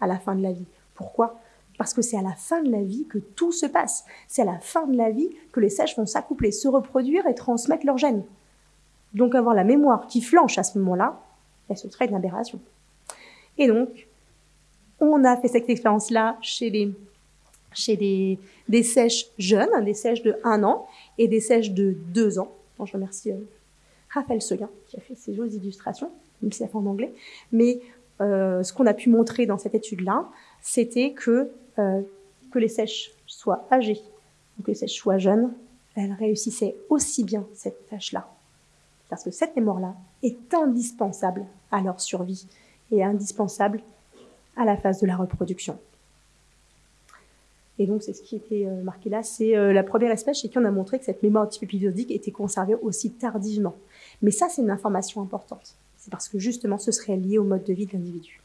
à la fin de la vie. Pourquoi? Parce que c'est à la fin de la vie que tout se passe. C'est à la fin de la vie que les sèches vont s'accoupler, se reproduire et transmettre leurs gènes. Donc avoir la mémoire qui flanche à ce moment-là, elle se traite d'aberration. Et donc, on a fait cette expérience-là chez des, sèches jeunes, des sèches de 1 an et des sèches de 2 ans je remercie euh, Raphaël Seguin qui a fait ces jolies illustrations, même si c'est en anglais. Mais euh, ce qu'on a pu montrer dans cette étude-là, c'était que, euh, que les sèches soient âgées ou que les sèches soient jeunes, elles réussissaient aussi bien cette tâche-là. Parce que cette mémoire-là est indispensable à leur survie et indispensable à la phase de la reproduction. Et donc, c'est ce qui était euh, marqué là. C'est euh, la première espèce chez qui on a montré que cette mémoire type épisodique était conservée aussi tardivement. Mais ça, c'est une information importante. C'est parce que justement, ce serait lié au mode de vie de l'individu.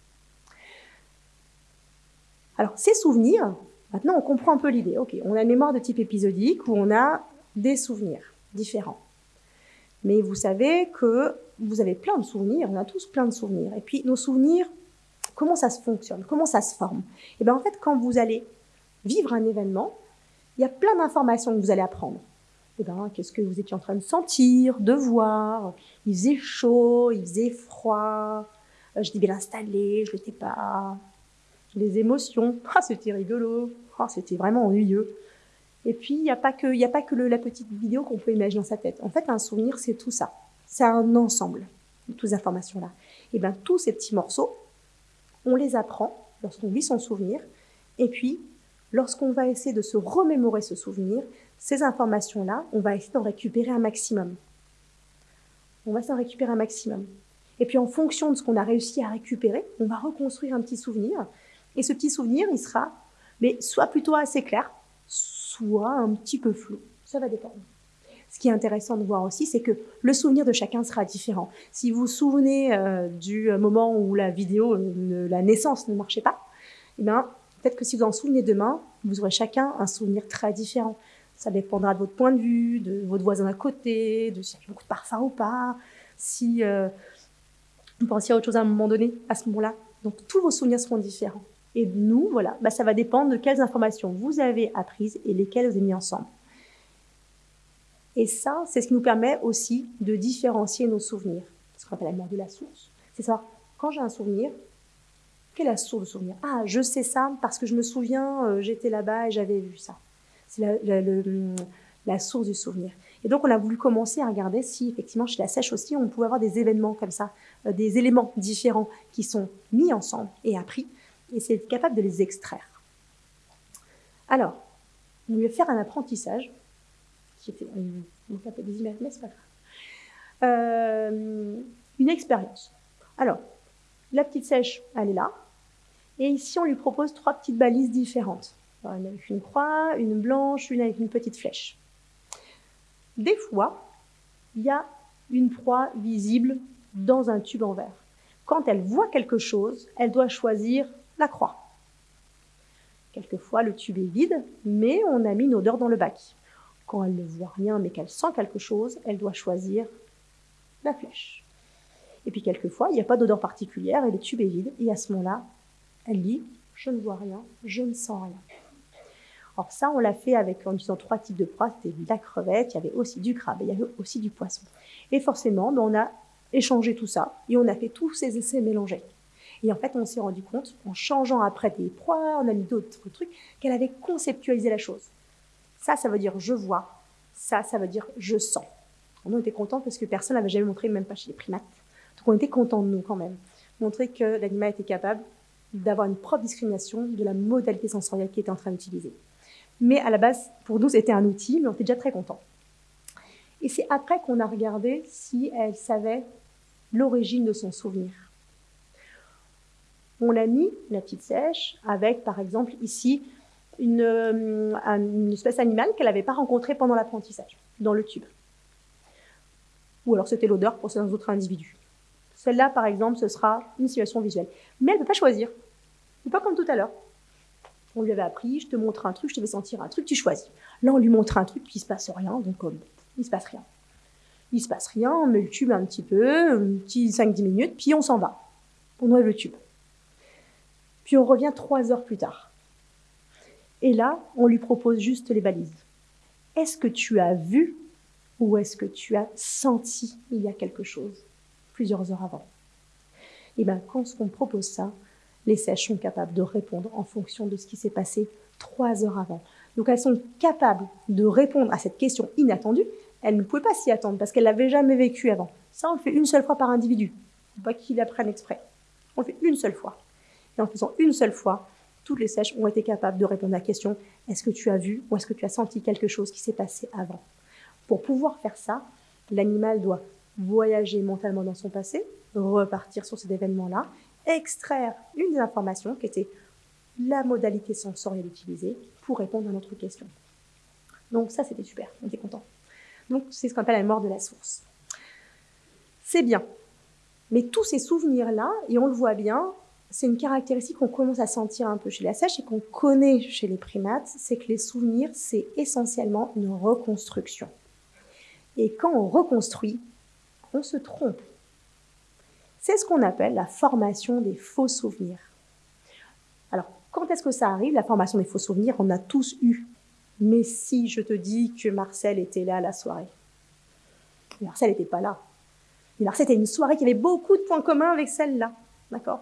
Alors, ces souvenirs, maintenant, on comprend un peu l'idée. Ok, on a une mémoire de type épisodique où on a des souvenirs différents. Mais vous savez que vous avez plein de souvenirs, on a tous plein de souvenirs. Et puis, nos souvenirs, comment ça se fonctionne? Comment ça se forme? Et eh bien, en fait, quand vous allez vivre un événement, il y a plein d'informations que vous allez apprendre. Eh ben, qu'est-ce que vous étiez en train de sentir, de voir? Il faisait chaud, il faisait froid, euh, je j'étais bien installé, je l'étais pas. Les émotions, ah, c'était rigolo, ah, c'était vraiment ennuyeux. Et puis, il n'y a pas que, a pas que la petite vidéo qu'on peut imaginer dans sa tête. En fait, un souvenir, c'est tout ça. C'est un ensemble de toutes ces informations-là. Et bien, tous ces petits morceaux, on les apprend lorsqu'on vit son souvenir. Et puis, lorsqu'on va essayer de se remémorer ce souvenir, ces informations-là, on va essayer d'en récupérer un maximum. On va s'en récupérer un maximum. Et puis en fonction de ce qu'on a réussi à récupérer, on va reconstruire un petit souvenir. Et ce petit souvenir, il sera mais soit plutôt assez clair, soit un petit peu flou. Ça va dépendre. Ce qui est intéressant de voir aussi, c'est que le souvenir de chacun sera différent. Si vous vous souvenez euh, du moment où la vidéo, la naissance ne marchait pas, eh bien, Peut-être que si vous en souvenez demain, vous aurez chacun un souvenir très différent. Ça dépendra de votre point de vue, de votre voisin à côté, de s'il y a beaucoup de parfum ou pas, si euh, vous pensiez à autre chose à un moment donné, à ce moment-là. Donc tous vos souvenirs seront différents. Et nous, voilà, bah, ça va dépendre de quelles informations vous avez apprises et lesquelles vous avez mis ensemble. Et ça, c'est ce qui nous permet aussi de différencier nos souvenirs. Ce qu'on appelle la mort de la source. C'est ça. Quand j'ai un souvenir, quelle est la source de souvenir? Ah, je sais ça parce que je me souviens, euh, j'étais là-bas et j'avais vu ça. C'est la, source du souvenir. Et donc, on a voulu commencer à regarder si, effectivement, chez la sèche aussi, on pouvait avoir des événements comme ça, euh, des éléments différents qui sont mis ensemble et appris, et c'est capable de les extraire. Alors, on voulait faire un apprentissage, qui était, on appelle des mais c'est pas grave. Euh, une expérience. Alors, la petite sèche, elle est là. Et ici, on lui propose trois petites balises différentes. une avec une croix, une blanche, une avec une petite flèche. Des fois, il y a une proie visible dans un tube en verre. Quand elle voit quelque chose, elle doit choisir la croix. Quelquefois, le tube est vide, mais on a mis une odeur dans le bac. Quand elle ne voit rien, mais qu'elle sent quelque chose, elle doit choisir la flèche. Et puis quelquefois, il n'y a pas d'odeur particulière et le tube est vide. Et à ce moment-là, elle dit Je ne vois rien, je ne sens rien. Alors ça, on l'a fait avec en utilisant trois types de proies. C'était de la crevette, il y avait aussi du crabe, il y avait aussi du poisson. Et forcément, ben, on a échangé tout ça et on a fait tous ces essais mélangés. Et en fait, on s'est rendu compte, en changeant après des proies, on a mis d'autres trucs, qu'elle avait conceptualisé la chose. Ça, ça veut dire je vois. Ça, ça veut dire je sens. On était contents parce que personne n'avait jamais montré, même pas chez les primates. Donc on était contents de nous quand même. Montrer que l'animal était capable d'avoir une propre discrimination de la modalité sensorielle qui était en train d'utiliser. Mais à la base, pour nous, c'était un outil, mais on était déjà très contents. Et c'est après qu'on a regardé si elle savait l'origine de son souvenir. On a mis la petite sèche avec, par exemple, ici, une, euh, une espèce animale qu'elle n'avait pas rencontrée pendant l'apprentissage, dans le tube. Ou alors c'était l'odeur pour certains autres individus. Celle-là, par exemple, ce sera une situation visuelle. Mais elle ne peut pas choisir. C'est pas comme tout à l'heure. On lui avait appris, je te montre un truc, je te fais sentir un truc, tu choisis. Là, on lui montre un truc, puis il se passe rien, donc il il se passe rien. Il se passe rien, on met le tube un petit peu, un petit 5-10 minutes, puis on s'en va. On enlève le tube. Puis on revient trois heures plus tard. Et là, on lui propose juste les balises. Est-ce que tu as vu ou est-ce que tu as senti il y a quelque chose plusieurs heures avant? Et eh bien, quand on propose ça, les sèches sont capables de répondre en fonction de ce qui s'est passé trois heures avant. Donc elles sont capables de répondre à cette question inattendue. Elles ne pouvaient pas s'y attendre parce qu'elles l'avaient jamais vécu avant. Ça, on le fait une seule fois par individu. Pas qu'ils apprennent exprès. On le fait une seule fois. Et en faisant une seule fois, toutes les sèches ont été capables de répondre à la question est-ce que tu as vu ou est-ce que tu as senti quelque chose qui s'est passé avant? Pour pouvoir faire ça, l'animal doit voyager mentalement dans son passé, repartir sur cet événement-là, extraire une des informations qui était la modalité sensorielle utilisée pour répondre à notre question. Donc ça, c'était super, on était content. Donc c'est ce qu'on appelle la mort de la source. C'est bien. Mais tous ces souvenirs-là, et on le voit bien, c'est une caractéristique qu'on commence à sentir un peu chez la sèche et qu'on connaît chez les primates, c'est que les souvenirs, c'est essentiellement une reconstruction. Et quand on reconstruit, on se trompe. C'est ce qu'on appelle la formation des faux souvenirs. Alors, quand est-ce que ça arrive, la formation des faux souvenirs? On a tous eu. Mais si je te dis que Marcel était là à la soirée, Marcel n'était pas là. Mais Marcel était une soirée qui avait beaucoup de points communs avec celle-là. D'accord?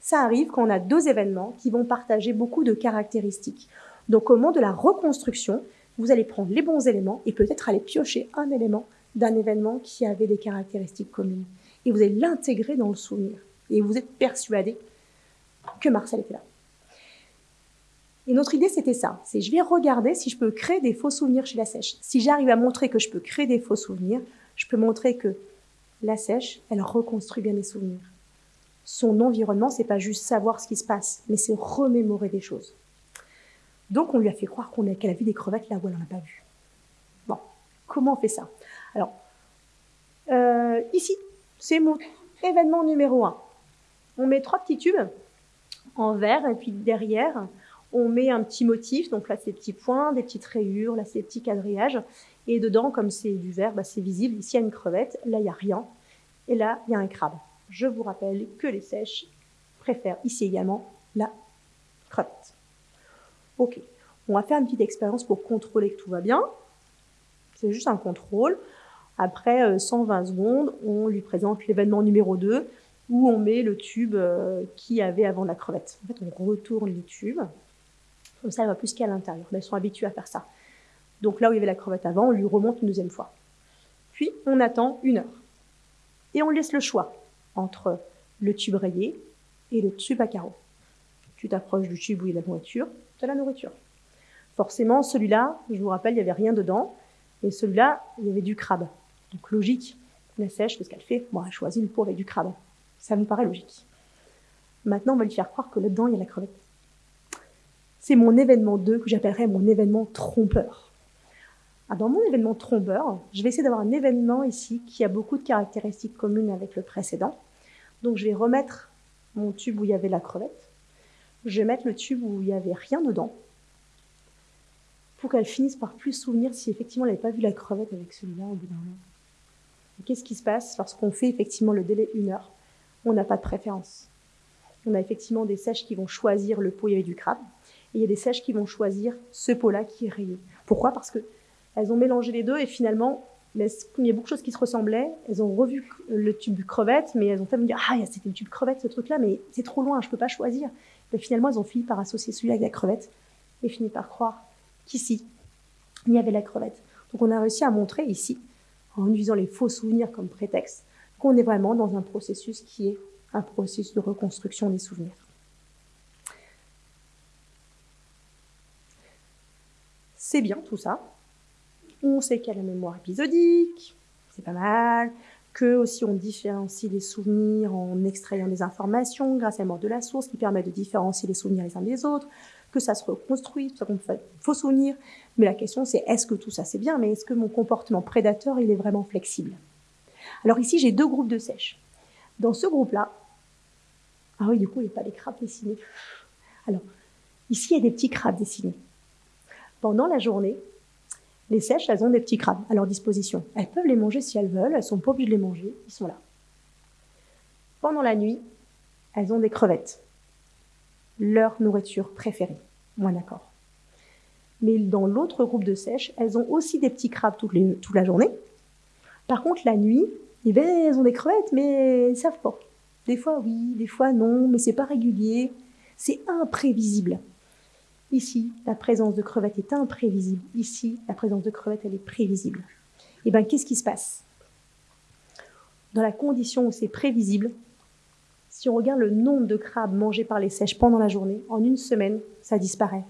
Ça arrive quand on a deux événements qui vont partager beaucoup de caractéristiques. Donc, au moment de la reconstruction, vous allez prendre les bons éléments et peut-être aller piocher un élément d'un événement qui avait des caractéristiques communes. Et vous allez l'intégrer dans le souvenir. Et vous êtes persuadé que Marcel était là. Et notre idée, c'était ça. C'est je vais regarder si je peux créer des faux souvenirs chez la sèche. Si j'arrive à montrer que je peux créer des faux souvenirs, je peux montrer que la sèche, elle reconstruit bien les souvenirs. Son environnement, c'est pas juste savoir ce qui se passe, mais c'est remémorer des choses. Donc, on lui a fait croire qu'elle a vu des crevettes là où elle n'en a pas vu. Bon, comment on fait ça? Alors, euh, ici, c'est mon événement numéro 1. On met trois petits tubes en verre, et puis derrière, on met un petit motif. Donc là, c'est des petits points, des petites rayures, là, c'est des petits quadrillages. Et dedans, comme c'est du verre, bah, c'est visible. Ici, il y a une crevette, là, il n'y a rien. Et là, il y a un crabe. Je vous rappelle que les sèches préfèrent ici également la crevette. Ok, on va faire une petite expérience pour contrôler que tout va bien. C'est juste un contrôle. Après 120 euh, secondes, on lui présente l'événement numéro 2 où on met le tube euh, qu'il y avait avant la crevette. En fait, on retourne les tubes. Comme ça, elle va plus qu'à l'intérieur. Mais elles sont habituées à faire ça. Donc là où il y avait la crevette avant, on lui remonte une deuxième fois. Puis, on attend une heure. Et on laisse le choix entre le tube rayé et le tube à carreaux. Tu t'approches du tube où il y a la nourriture, tu as la nourriture. Forcément, celui-là, je vous rappelle, il n'y avait rien dedans. Et celui-là, il y avait du crabe. Donc logique, la sèche, qu'est-ce qu'elle fait? Bon, elle choisit une peau avec du crabe. Ça me paraît logique. Maintenant, on va lui faire croire que là-dedans, il y a la crevette. C'est mon événement 2 que j'appellerais mon événement trompeur. Ah, dans mon événement trompeur, je vais essayer d'avoir un événement ici qui a beaucoup de caractéristiques communes avec le précédent. Donc je vais remettre mon tube où il y avait la crevette. Je vais mettre le tube où il n'y avait rien dedans pour qu'elle finisse par plus souvenir si effectivement elle n'avait pas vu la crevette avec celui-là au bout d'un moment. Qu'est-ce qui se passe lorsqu'on fait effectivement le délai une heure? On n'a pas de préférence. On a effectivement des sèches qui vont choisir le pot il y avait du crabe, et il y a des sèches qui vont choisir ce pot-là qui est rayé. Pourquoi? Parce qu'elles ont mélangé les deux et finalement, il y a beaucoup de choses qui se ressemblaient. Elles ont revu le tube crevette, mais elles ont me dire Ah, c'était le tube crevette ce truc-là, mais c'est trop loin, je ne peux pas choisir. Finalement, elles ont fini par associer celui-là avec la crevette et fini par croire qu'ici, il y avait la crevette. Donc on a réussi à montrer ici, en utilisant les faux souvenirs comme prétexte, qu'on est vraiment dans un processus qui est un processus de reconstruction des souvenirs. C'est bien tout ça. On sait qu'il y a la mémoire épisodique, c'est pas mal, que aussi on différencie les souvenirs en extrayant des informations grâce à la mort de la source qui permet de différencier les souvenirs les uns des autres, que ça se reconstruit, tout ça faux souvenirs. Mais la question, c'est est-ce que tout ça c'est bien, mais est-ce que mon comportement prédateur, il est vraiment flexible? Alors ici, j'ai deux groupes de sèches. Dans ce groupe-là, ah oui, du coup, il n'y a pas des crabes dessinés. Alors, ici, il y a des petits crabes dessinés. Pendant la journée, les sèches, elles ont des petits crabes à leur disposition. Elles peuvent les manger si elles veulent, elles sont pas obligées de les manger, ils sont là. Pendant la nuit, elles ont des crevettes leur nourriture préférée. Moi, d'accord. Mais dans l'autre groupe de sèches, elles ont aussi des petits crabes toute, la journée. Par contre, la nuit, eh ben, elles ont des crevettes, mais elles ne savent pas. Des fois oui, des fois non, mais c'est pas régulier. C'est imprévisible. Ici, la présence de crevettes est imprévisible. Ici, la présence de crevettes, elle est prévisible. Et eh bien, qu'est-ce qui se passe? Dans la condition où c'est prévisible, si on regarde le nombre de crabes mangés par les sèches pendant la journée, en une semaine, ça disparaît.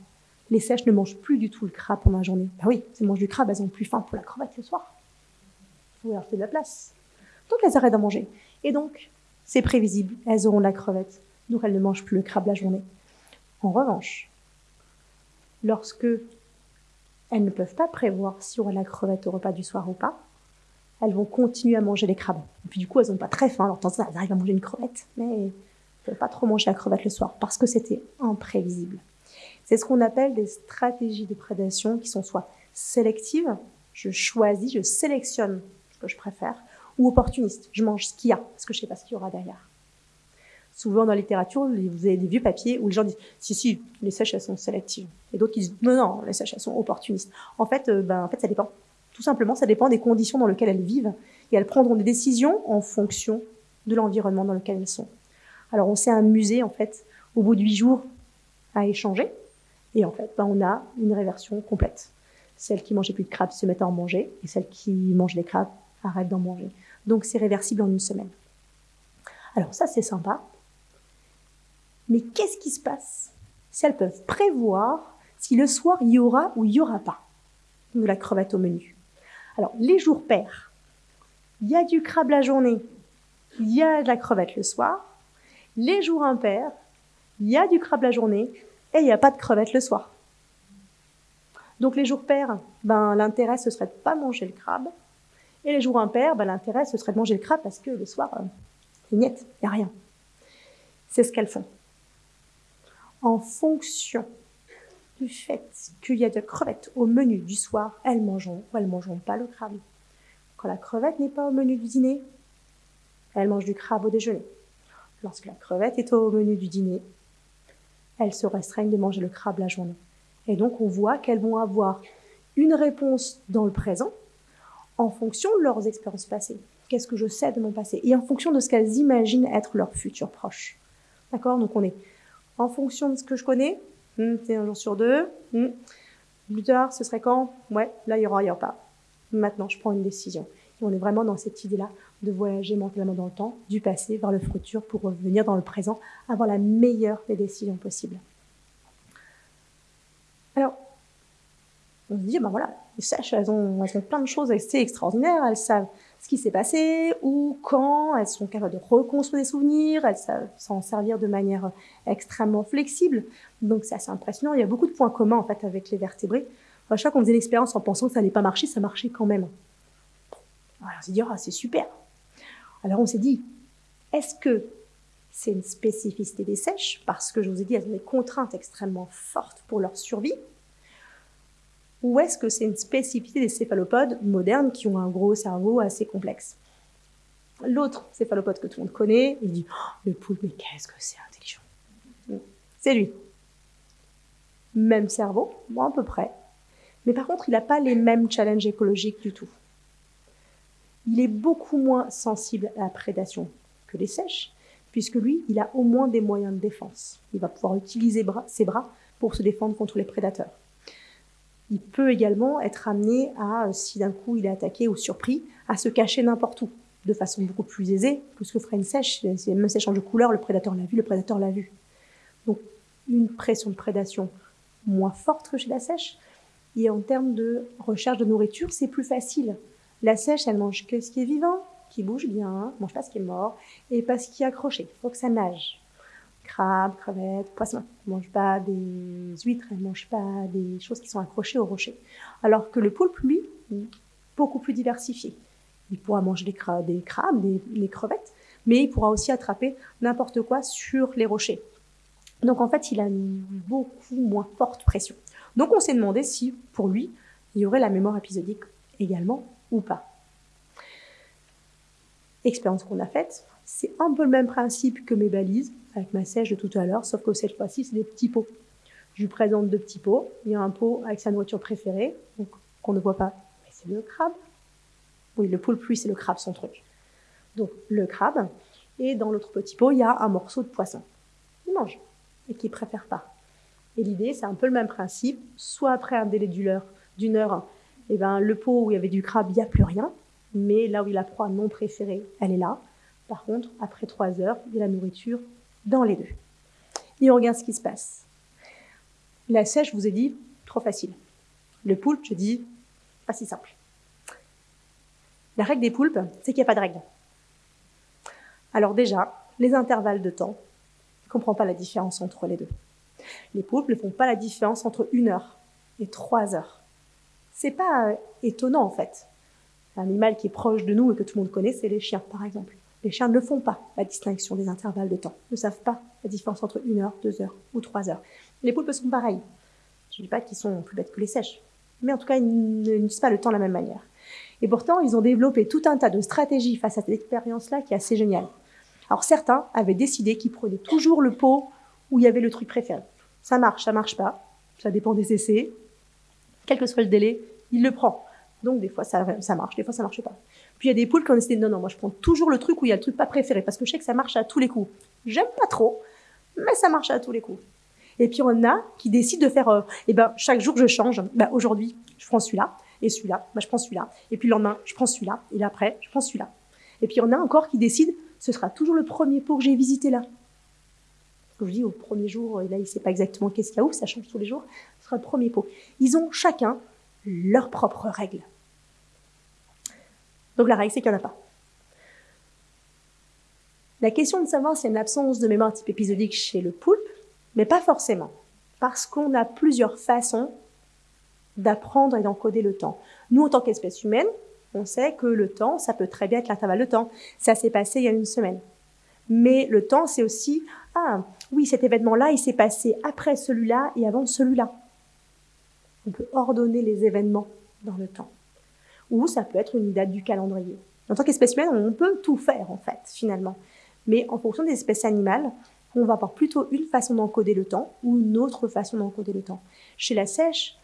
Les sèches ne mangent plus du tout le crabe pendant la journée. Ben oui, elles mangent du crabe, elles ont plus faim pour la crevette le soir. Il faut leur faire de la place. Donc elles arrêtent d'en manger. Et donc, c'est prévisible, elles auront la crevette. Donc elles ne mangent plus le crabe la journée. En revanche, lorsque elles ne peuvent pas prévoir si on aura la crevette au repas du soir ou pas, elles vont continuer à manger les crabes. Et puis du coup, elles n'ont pas très faim. Alors, temps, elles arrivent à manger une crevette, mais elles ne pas trop manger la crevette le soir parce que c'était imprévisible. C'est ce qu'on appelle des stratégies de prédation qui sont soit sélectives, je choisis, je sélectionne ce que je préfère, ou opportunistes, je mange ce qu'il y a parce que je ne sais pas ce qu'il y aura derrière. Souvent dans la littérature, vous avez des vieux papiers où les gens disent si si les sèches elles sont sélectives et d'autres disent non non les sèches elles sont opportunistes. En fait, euh, ben en fait ça dépend. Tout simplement, ça dépend des conditions dans lesquelles elles vivent et elles prendront des décisions en fonction de l'environnement dans lequel elles sont. Alors on s'est amusé en fait au bout de huit jours à échanger et en fait ben, on a une réversion complète. Celles qui mangeaient plus de crabes se mettent à en manger et celles qui mangent des crabes arrêtent d'en manger. Donc c'est réversible en une semaine. Alors ça c'est sympa. Mais qu'est-ce qui se passe si elles peuvent prévoir si le soir il y aura ou il n'y aura pas de la crevette au menu? Alors les jours pairs, il y a du crabe la journée, il y a de la crevette le soir. Les jours impairs, il y a du crabe la journée et il n'y a pas de crevette le soir. Donc les jours pairs, ben, l'intérêt ce serait de pas manger le crabe. Et les jours impairs, ben, l'intérêt ce serait de manger le crabe parce que le soir, euh, c'est il n'y a rien. C'est ce qu'elles font. En fonction du fait qu'il y a de crevettes au menu du soir, elles mangeront ou elles mangeront pas le crabe. Quand la crevette n'est pas au menu du dîner, elles mangent du crabe au déjeuner. Lorsque la crevette est au menu du dîner, elles se restreignent de manger le crabe la journée. Et donc on voit qu'elles vont avoir une réponse dans le présent en fonction de leurs expériences passées. Qu'est-ce que je sais de mon passé? Et en fonction de ce qu'elles imaginent être leur futur proche. D'accord? Donc on est en fonction de ce que je connais. Hmm, c'est un jour sur deux. Hmm. Plus tard, ce serait quand? Ouais, là, il y aura, il pas. Maintenant, je prends une décision. Et on est vraiment dans cette idée-là de voyager mentalement dans le temps, du passé vers le futur pour revenir dans le présent, avoir la meilleure des décisions possibles. Alors, on se dit, ben voilà, les sèches, elles ont, elles ont plein de choses assez extraordinaires, elles savent ce qui s'est passé, ou quand, elles sont capables de reconstruire des souvenirs, elles savent s'en servir de manière extrêmement flexible. Donc c'est assez impressionnant. Il y a beaucoup de points communs en fait avec les vertébrés. À chaque fois qu'on faisait l'expérience en pensant que ça n'allait pas marcher, ça marchait quand même. Alors on s'est dit, ah, c'est super. Alors on s'est dit, est-ce que c'est une spécificité des sèches? Parce que je vous ai dit, elles ont des contraintes extrêmement fortes pour leur survie. Ou est-ce que c'est une spécificité des céphalopodes modernes qui ont un gros cerveau assez complexe? L'autre céphalopode que tout le monde connaît, il dit oh, Le poulpe, mais qu'est-ce que c'est intelligent C'est lui. Même cerveau, à peu près. Mais par contre, il n'a pas les mêmes challenges écologiques du tout. Il est beaucoup moins sensible à la prédation que les sèches, puisque lui, il a au moins des moyens de défense. Il va pouvoir utiliser ses bras pour se défendre contre les prédateurs. Il peut également être amené à, euh, si d'un coup il est attaqué ou surpris, à se cacher n'importe où, de façon beaucoup plus aisée que ce que ferait une sèche. Si même elle change de couleur, le prédateur l'a vu, le prédateur l'a vu. Donc une pression de prédation moins forte que chez la sèche. Et en termes de recherche de nourriture, c'est plus facile. La sèche, elle mange que ce qui est vivant, qui bouge bien, mange pas ce qui est mort, et pas ce qui est accroché. Il faut que ça nage crabes, crevettes, poissons. Elles ne mangent pas des huîtres, elles ne mangent pas des choses qui sont accrochées au rocher. Alors que le poulpe, lui, est beaucoup plus diversifié. Il pourra manger des, des, crabes, des, crevettes, mais il pourra aussi attraper n'importe quoi sur les rochers. Donc en fait, il a une beaucoup moins forte pression. Donc on s'est demandé si, pour lui, il y aurait la mémoire épisodique également ou pas. Expérience qu'on a faite, c'est un peu le même principe que mes balises avec ma sèche de tout à l'heure, sauf que cette fois-ci, c'est des petits pots. Je lui présente deux petits pots. Il y a un pot avec sa nourriture préférée, qu'on ne voit pas, mais c'est le crabe. Oui, le poulpe, lui, c'est le crabe, son truc. Donc, le crabe. Et dans l'autre petit pot, il y a un morceau de poisson. Il mange, et qu'il préfère pas. Et l'idée, c'est un peu le même principe. Soit après un délai d'une heure, eh ben, le pot où il y avait du crabe, il n'y a plus rien. Mais là où il a proie non préférée, elle est là. Par contre, après trois heures, il y a la nourriture dans les deux. Et on regarde ce qui se passe. La sèche, je vous ai dit, trop facile. Le poulpe, je dis, pas si simple. La règle des poulpes, c'est qu'il n'y a pas de règle. Alors déjà, les intervalles de temps, je ne comprends pas la différence entre les deux. Les poulpes ne font pas la différence entre une heure et trois heures. C'est pas euh, étonnant en fait. Un animal qui est proche de nous et que tout le monde connaît, c'est les chiens par exemple. Les chiens ne font pas la distinction des intervalles de temps, ne savent pas la différence entre une heure, deux heures ou trois heures. Les poulpes sont pareils. Je ne dis pas qu'ils sont plus bêtes que les sèches, mais en tout cas, ils n'utilisent pas le temps de la même manière. Et pourtant, ils ont développé tout un tas de stratégies face à cette expérience-là qui est assez géniale. Alors certains avaient décidé qu'ils prenaient toujours le pot où il y avait le truc préféré. Ça marche, ça marche pas, ça dépend des essais. Quel que soit le délai, il le prend. Donc des fois ça, marche, des fois ça marche pas. Puis il y a des poules qui ont décidé non non, moi je prends toujours le truc où il y a le truc pas préféré parce que je sais que ça marche à tous les coups. J'aime pas trop, mais ça marche à tous les coups. Et puis on a qui décident de faire, euh, eh ben chaque jour je change. Ben, aujourd'hui je prends celui-là et celui-là, ben, je prends celui-là. Et puis le lendemain je prends celui-là et l'après je prends celui-là. Et puis on a encore qui décident ce sera toujours le premier pot que j'ai visité là. que je dis au premier jour, là il sait pas exactement qu'est-ce qu'il y a où, ça change tous les jours. Ce sera le premier pot. Ils ont chacun leurs propres règles. Donc la règle c'est qu'il n'y en a pas. La question de savoir s'il y a une absence de mémoire type épisodique chez le poulpe, mais pas forcément, parce qu'on a plusieurs façons d'apprendre et d'encoder le temps. Nous, en tant qu'espèce humaine, on sait que le temps, ça peut très bien être l'intervalle de temps. Ça s'est passé il y a une semaine. Mais le temps, c'est aussi, ah oui, cet événement-là, il s'est passé après celui-là et avant celui-là. On peut ordonner les événements dans le temps. Ou ça peut être une date du calendrier. En tant qu'espèce humaine, on peut tout faire, en fait, finalement. Mais en fonction des espèces animales, on va avoir plutôt une façon d'encoder le temps ou une autre façon d'encoder le temps. Chez la sèche,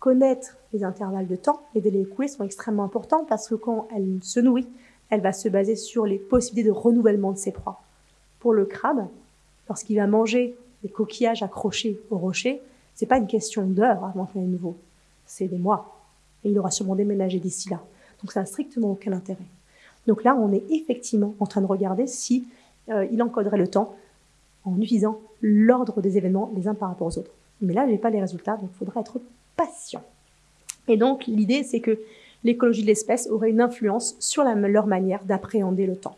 connaître les intervalles de temps, les délais écoulés sont extrêmement importants parce que quand elle se nourrit, elle va se baser sur les possibilités de renouvellement de ses proies. Pour le crabe, lorsqu'il va manger des coquillages accrochés au rocher, c'est pas une question d'heures avant qu'il y ait nouveau, c'est des mois. Et il aura sûrement déménagé d'ici là. Donc ça n'a strictement aucun intérêt. Donc là, on est effectivement en train de regarder si euh, il encoderait le temps en utilisant l'ordre des événements les uns par rapport aux autres. Mais là, je n'ai pas les résultats, donc il faudra être patient. Et donc, l'idée, c'est que l'écologie de l'espèce aurait une influence sur leur manière d'appréhender le temps.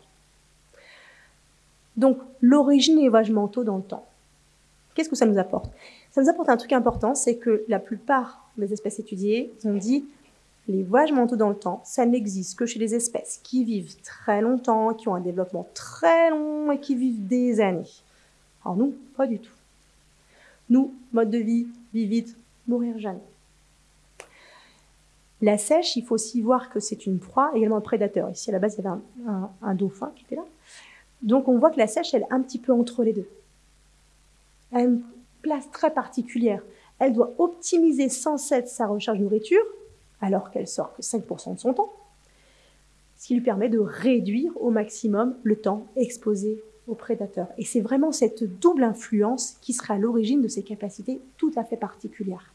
Donc, l'origine voyages mentaux dans le temps. Qu'est-ce que ça nous apporte? Ça nous apporte un truc important, c'est que la plupart des espèces étudiées ont dit les voyages mentaux dans le temps, ça n'existe que chez les espèces qui vivent très longtemps, qui ont un développement très long et qui vivent des années. Alors nous, pas du tout. Nous, mode de vie, vivre vite, mourir jamais. La sèche, il faut aussi voir que c'est une proie, également un prédateur. Ici, à la base, il y avait un, dauphin qui était là. Donc, on voit que la sèche, elle est un petit peu entre les deux. Elle place très particulière. Elle doit optimiser sans cesse sa recherche de nourriture, alors qu'elle sort que 5% de son temps, ce qui lui permet de réduire au maximum le temps exposé aux prédateurs. Et c'est vraiment cette double influence qui sera à l'origine de ces capacités tout à fait particulières.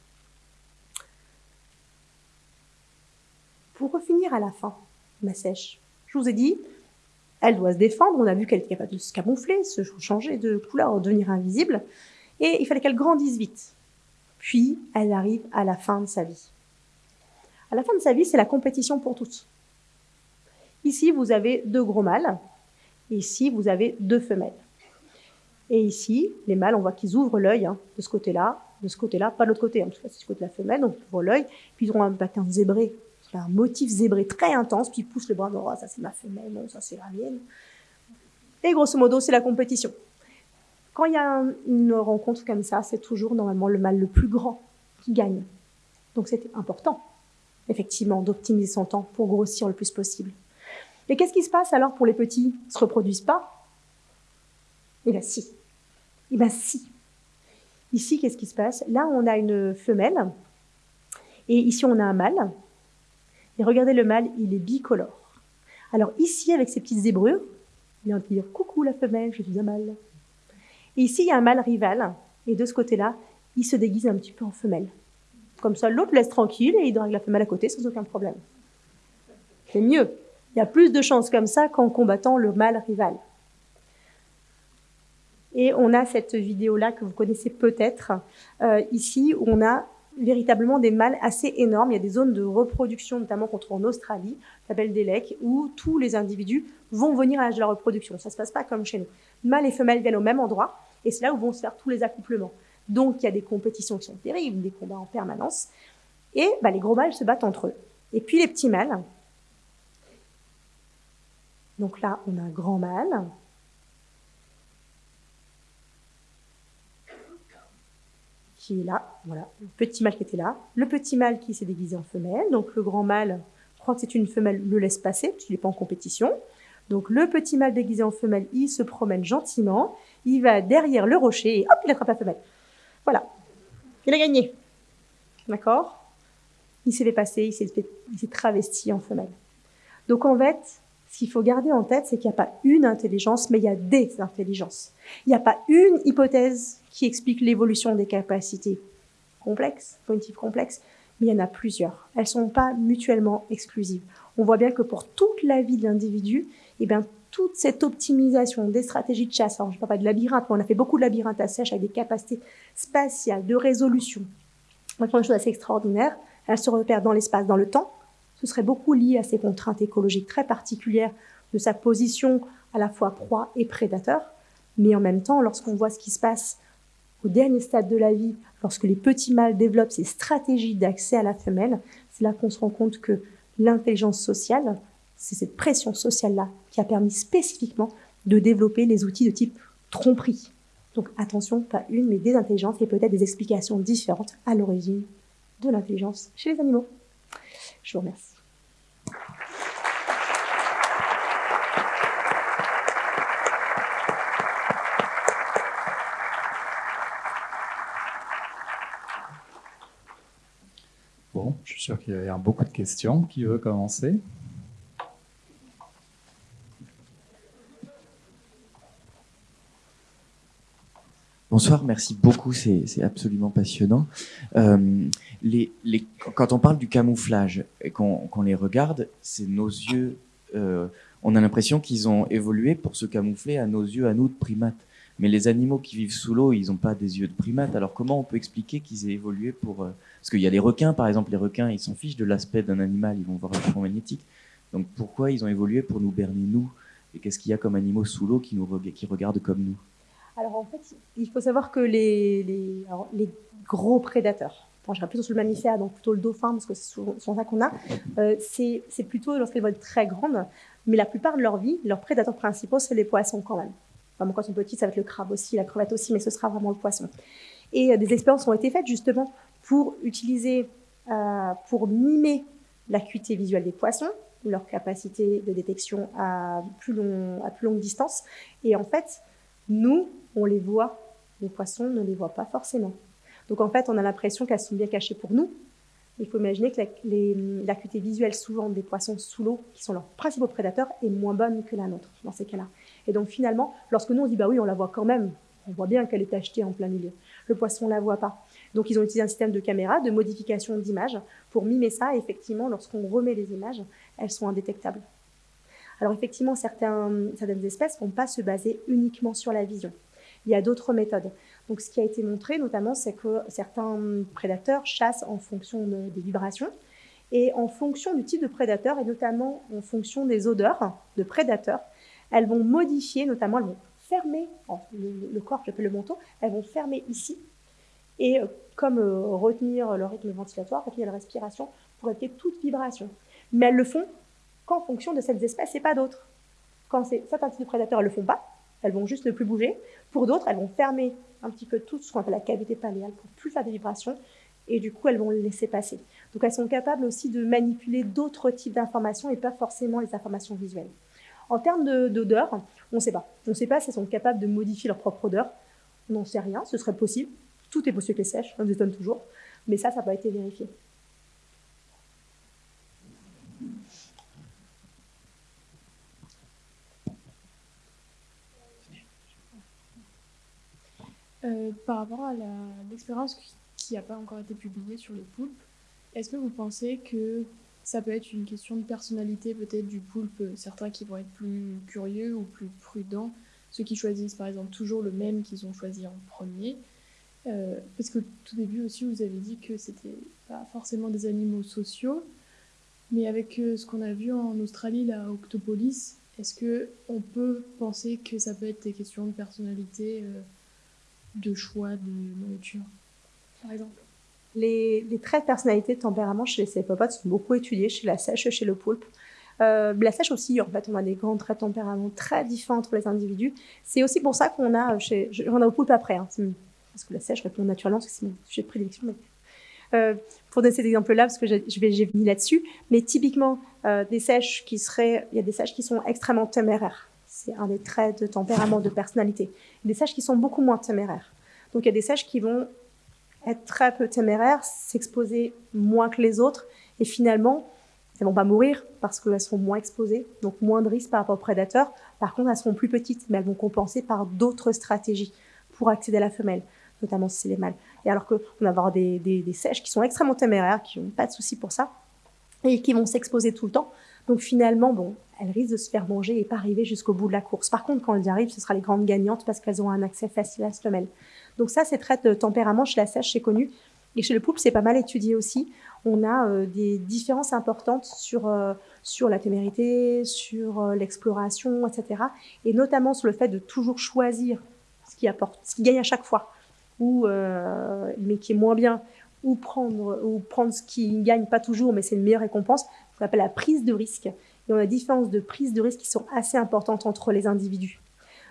Pour refinir à la fin, ma sèche, je vous ai dit, elle doit se défendre, on a vu qu'elle était capable de se camoufler, se changer de couleur, devenir invisible, et il fallait qu'elle grandisse vite. Puis, elle arrive à la fin de sa vie. À la fin de sa vie, c'est la compétition pour toutes. Ici, vous avez deux gros mâles, ici, vous avez deux femelles. Et ici, les mâles, on voit qu'ils ouvrent l'œil hein, de ce côté-là, de ce côté-là, pas de l'autre côté, en tout cas, c'est ce côté de la femelle, donc ils ouvrent l'œil, puis ils ont un bâtin zébré, un motif zébré très intense, puis ils poussent le bras, oh, ça c'est ma femelle, ça c'est la mienne. Et grosso modo, c'est la compétition. Quand il y a une rencontre comme ça, c'est toujours normalement le mâle le plus grand qui gagne. Donc c'est important, effectivement, d'optimiser son temps pour grossir le plus possible. Et qu'est-ce qui se passe alors pour les petits Ils se reproduisent pas? Eh bien si. Eh bien si. Ici, qu'est-ce qui se passe? Là, on a une femelle, et ici, on a un mâle. Et regardez le mâle, il est bicolore. Alors ici, avec ses petites zébrures, il va dire « Coucou la femelle, je suis un mâle ». Et ici, il y a un mâle rival, et de ce côté-là, il se déguise un petit peu en femelle. Comme ça, l'autre laisse tranquille et il drague la femelle à côté sans aucun problème. C'est mieux. Il y a plus de chances comme ça qu'en combattant le mâle rival. Et on a cette vidéo-là que vous connaissez peut-être euh, ici, on a véritablement des mâles assez énormes. Il y a des zones de reproduction, notamment qu'on trouve en Australie, s'appelle des lecs, où tous les individus vont venir à l'âge de la reproduction. Ça se passe pas comme chez nous. Mâles et femelles viennent au même endroit, et c'est là où vont se faire tous les accouplements. Donc il y a des compétitions qui sont terribles, des combats en permanence, et bah, les gros mâles se battent entre eux. Et puis les petits mâles. Donc là, on a un grand mâle, qui est là, voilà, le petit mâle qui était là, le petit mâle qui s'est déguisé en femelle, donc le grand mâle, je crois que c'est une femelle, le laisse passer, parce qu'il n'est pas en compétition. Donc le petit mâle déguisé en femelle, il se promène gentiment, il va derrière le rocher et hop, il attrape la femelle. Voilà, il a gagné. D'accord? Il s'est fait passer, il s'est travesti en femelle. Donc en fait, ce qu'il faut garder en tête, c'est qu'il n'y a pas une intelligence, mais il y a des intelligences. Il n'y a pas une hypothèse qui explique l'évolution des capacités complexes, cognitives complexes, mais il y en a plusieurs. Elles ne sont pas mutuellement exclusives. On voit bien que pour toute la vie de l'individu, eh bien, toute cette optimisation des stratégies de chasse, alors je ne parle pas de labyrinthe, mais on a fait beaucoup de labyrinthes à sèche avec des capacités spatiales, de résolution. On une chose assez extraordinaire. Elles se repèrent dans l'espace, dans le temps. Ce serait beaucoup lié à ces contraintes écologiques très particulières de sa position à la fois proie et prédateur. Mais en même temps, lorsqu'on voit ce qui se passe au dernier stade de la vie, lorsque les petits mâles développent ces stratégies d'accès à la femelle, c'est là qu'on se rend compte que l'intelligence sociale, c'est cette pression sociale-là qui a permis spécifiquement de développer les outils de type tromperie. Donc attention, pas une, mais des intelligences et peut-être des explications différentes à l'origine de l'intelligence chez les animaux. Je vous remercie. Je suis sûr qu'il y a beaucoup de questions. Qui veut commencer? Bonsoir, merci beaucoup, c'est absolument passionnant. Euh, quand on parle du camouflage et qu'on les regarde, c'est nos yeux, euh, on a l'impression qu'ils ont évolué pour se camoufler à nos yeux, à nous de primates. Mais les animaux qui vivent sous l'eau, ils n'ont pas des yeux de primates. Alors comment on peut expliquer qu'ils aient évolué pour... Euh, parce qu'il y a les requins, par exemple, les requins, ils s'en fichent de l'aspect d'un animal, ils vont voir le champ magnétique. Donc pourquoi ils ont évolué pour nous berner, nous? Et qu'est-ce qu'il y a comme animaux sous l'eau qui, qui regardent comme nous? Alors en fait, il faut savoir que les, les, gros prédateurs, Bon, j'irai plutôt sur le mammifère, donc plutôt le dauphin, parce que c'est souvent ça qu'on a. Euh, c'est plutôt lorsqu'elles vont très grandes, mais la plupart de leur vie, leurs prédateurs principaux, c'est les poissons quand même. Enfin, quand ils sont petits, ça va être le crabe aussi, la crevette aussi, mais ce sera vraiment le poisson. Et euh, des expériences ont été faites justement pour utiliser, euh, pour mimer l'acuité visuelle des poissons, leur capacité de détection à plus, long, à plus longue distance. Et en fait, nous, on les voit, les poissons ne les voient pas forcément. Donc en fait, on a l'impression qu'elles sont bien cachées pour nous. Il faut imaginer que l'acuité visuelle souvent des poissons sous l'eau, qui sont leurs principaux prédateurs, est moins bonne que la nôtre dans ces cas-là. Et donc finalement, lorsque nous on dit bah oui, on la voit quand même, on voit bien qu'elle est achetée en plein milieu. Le poisson ne la voit pas. Donc ils ont utilisé un système de caméra, de modification d'image pour mimer ça. Et effectivement, lorsqu'on remet les images, elles sont indétectables. Alors effectivement, certaines espèces ne vont pas se baser uniquement sur la vision. Il y a d'autres méthodes. Donc ce qui a été montré notamment, c'est que certains prédateurs chassent en fonction des vibrations et en fonction du type de prédateur et notamment en fonction des odeurs de prédateurs, elles vont modifier, notamment elles vont fermer le, corps, j'appelle le manteau, elles vont fermer ici et euh, comme euh, retenir le rythme ventilatoire, retenir la respiration pour éviter toute vibration. Mais elles le font qu'en fonction de cette espèces et pas d'autres. Quand certains types de prédateurs ne le font pas, elles vont juste ne plus bouger. Pour d'autres, elles vont fermer un petit peu tout ce qu'on appelle la cavité paléale pour plus faire de vibrations et du coup elles vont le laisser passer. Donc elles sont capables aussi de manipuler d'autres types d'informations et pas forcément les informations visuelles. En termes d'odeur, on ne sait pas. On ne sait pas si elles sont capables de modifier leur propre odeur. On n'en sait rien, ce serait possible. Tout est possible que les sèches, ça nous étonne toujours. Mais ça, ça n'a pas été vérifié. Euh, par rapport à l'expérience qui n'a pas encore été publiée sur les poulpes, est-ce que vous pensez que ça peut être une question de personnalité peut-être du poulpe, certains qui vont être plus curieux ou plus prudents, ceux qui choisissent par exemple toujours le même qu'ils ont choisi en premier, Euh, parce que tout début aussi, vous avez dit que c'était pas forcément des animaux sociaux, mais avec euh, ce qu'on a vu en Australie, la Octopolis, est-ce que on peut penser que ça peut être des questions de personnalité, euh, de choix de nourriture, par exemple les, traits de personnalité, de tempérament chez les céphalopodes sont beaucoup étudiés, chez la sèche, chez le poulpe. Euh, la sèche aussi, en fait, on a des grands traits de tempérament très différents entre les individus. C'est aussi pour ça qu'on a, chez, on a au poulpe après, hein, parce que la sèche répond naturellement, c'est mon sujet de prédilection. Euh, pour donner cet exemple-là, parce que j'ai venu là-dessus, mais typiquement, euh, des sèches qui seraient, il y a des sèches qui sont extrêmement téméraires. C'est un des traits de tempérament, de personnalité. Il y a des sèches qui sont beaucoup moins téméraires. Donc il y a des sèches qui vont être très peu téméraires, s'exposer moins que les autres, et finalement, elles vont pas mourir parce qu'elles seront moins exposées, donc moins de risques par rapport aux prédateurs. Par contre, elles seront plus petites, mais elles vont compenser par d'autres stratégies pour accéder à la femelle, notamment si c'est les mâles. Et alors qu'on va avoir des, des, sèches qui sont extrêmement téméraires, qui n'ont pas de souci pour ça, et qui vont s'exposer tout le temps. Donc finalement, bon, elles risquent de se faire manger et pas arriver jusqu'au bout de la course. Par contre, quand elles y arrivent, ce sera les grandes gagnantes parce qu'elles ont un accès facile à la femelle. Donc ça, c'est très de tempérament chez la sèche, c'est connu. Et chez le poulpe, c'est pas mal étudié aussi. On a euh, des différences importantes sur euh, sur la témérité, sur euh, l'exploration, etc. Et notamment sur le fait de toujours choisir ce qui apporte, ce qui gagne à chaque fois, ou mais qui est moins bien, ou prendre ou prendre ce qui gagne pas toujours, mais c'est une meilleure récompense. qu'on appelle la prise de risque. Et on a des différences de prise de risque qui sont assez importantes entre les individus.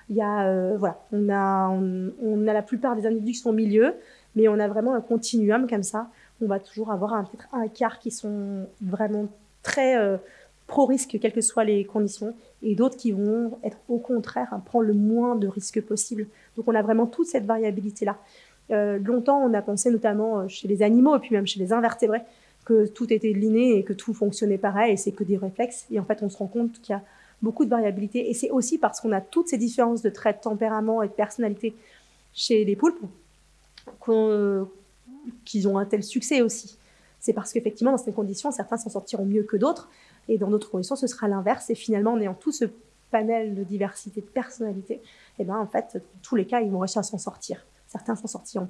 Il y a voilà, on a on, a la plupart des individus qui sont au milieu mais on a vraiment un continuum comme ça. On va toujours avoir un, quart qui sont vraiment très euh, pro-risque, quelles que soient les conditions, et d'autres qui vont être au contraire à prendre le moins de risques possible. Donc on a vraiment toute cette variabilité-là. Euh, longtemps, on a pensé notamment euh, chez les animaux et puis même chez les invertébrés que tout était liné et que tout fonctionnait pareil et c'est que des réflexes. Et en fait, on se rend compte qu'il y a beaucoup de variabilité. Et c'est aussi parce qu'on a toutes ces différences de traits de tempérament et de personnalité chez les poulpes qu'ils ont un tel succès aussi. C'est parce qu'effectivement, dans ces conditions, certains s'en sortiront mieux que d'autres, et dans d'autres conditions, ce sera l'inverse. Et finalement, en ayant tout ce panel de diversité de personnalités, et eh ben, en fait, tous les cas, ils vont réussir à s'en sortir. Certains s'en sortiront.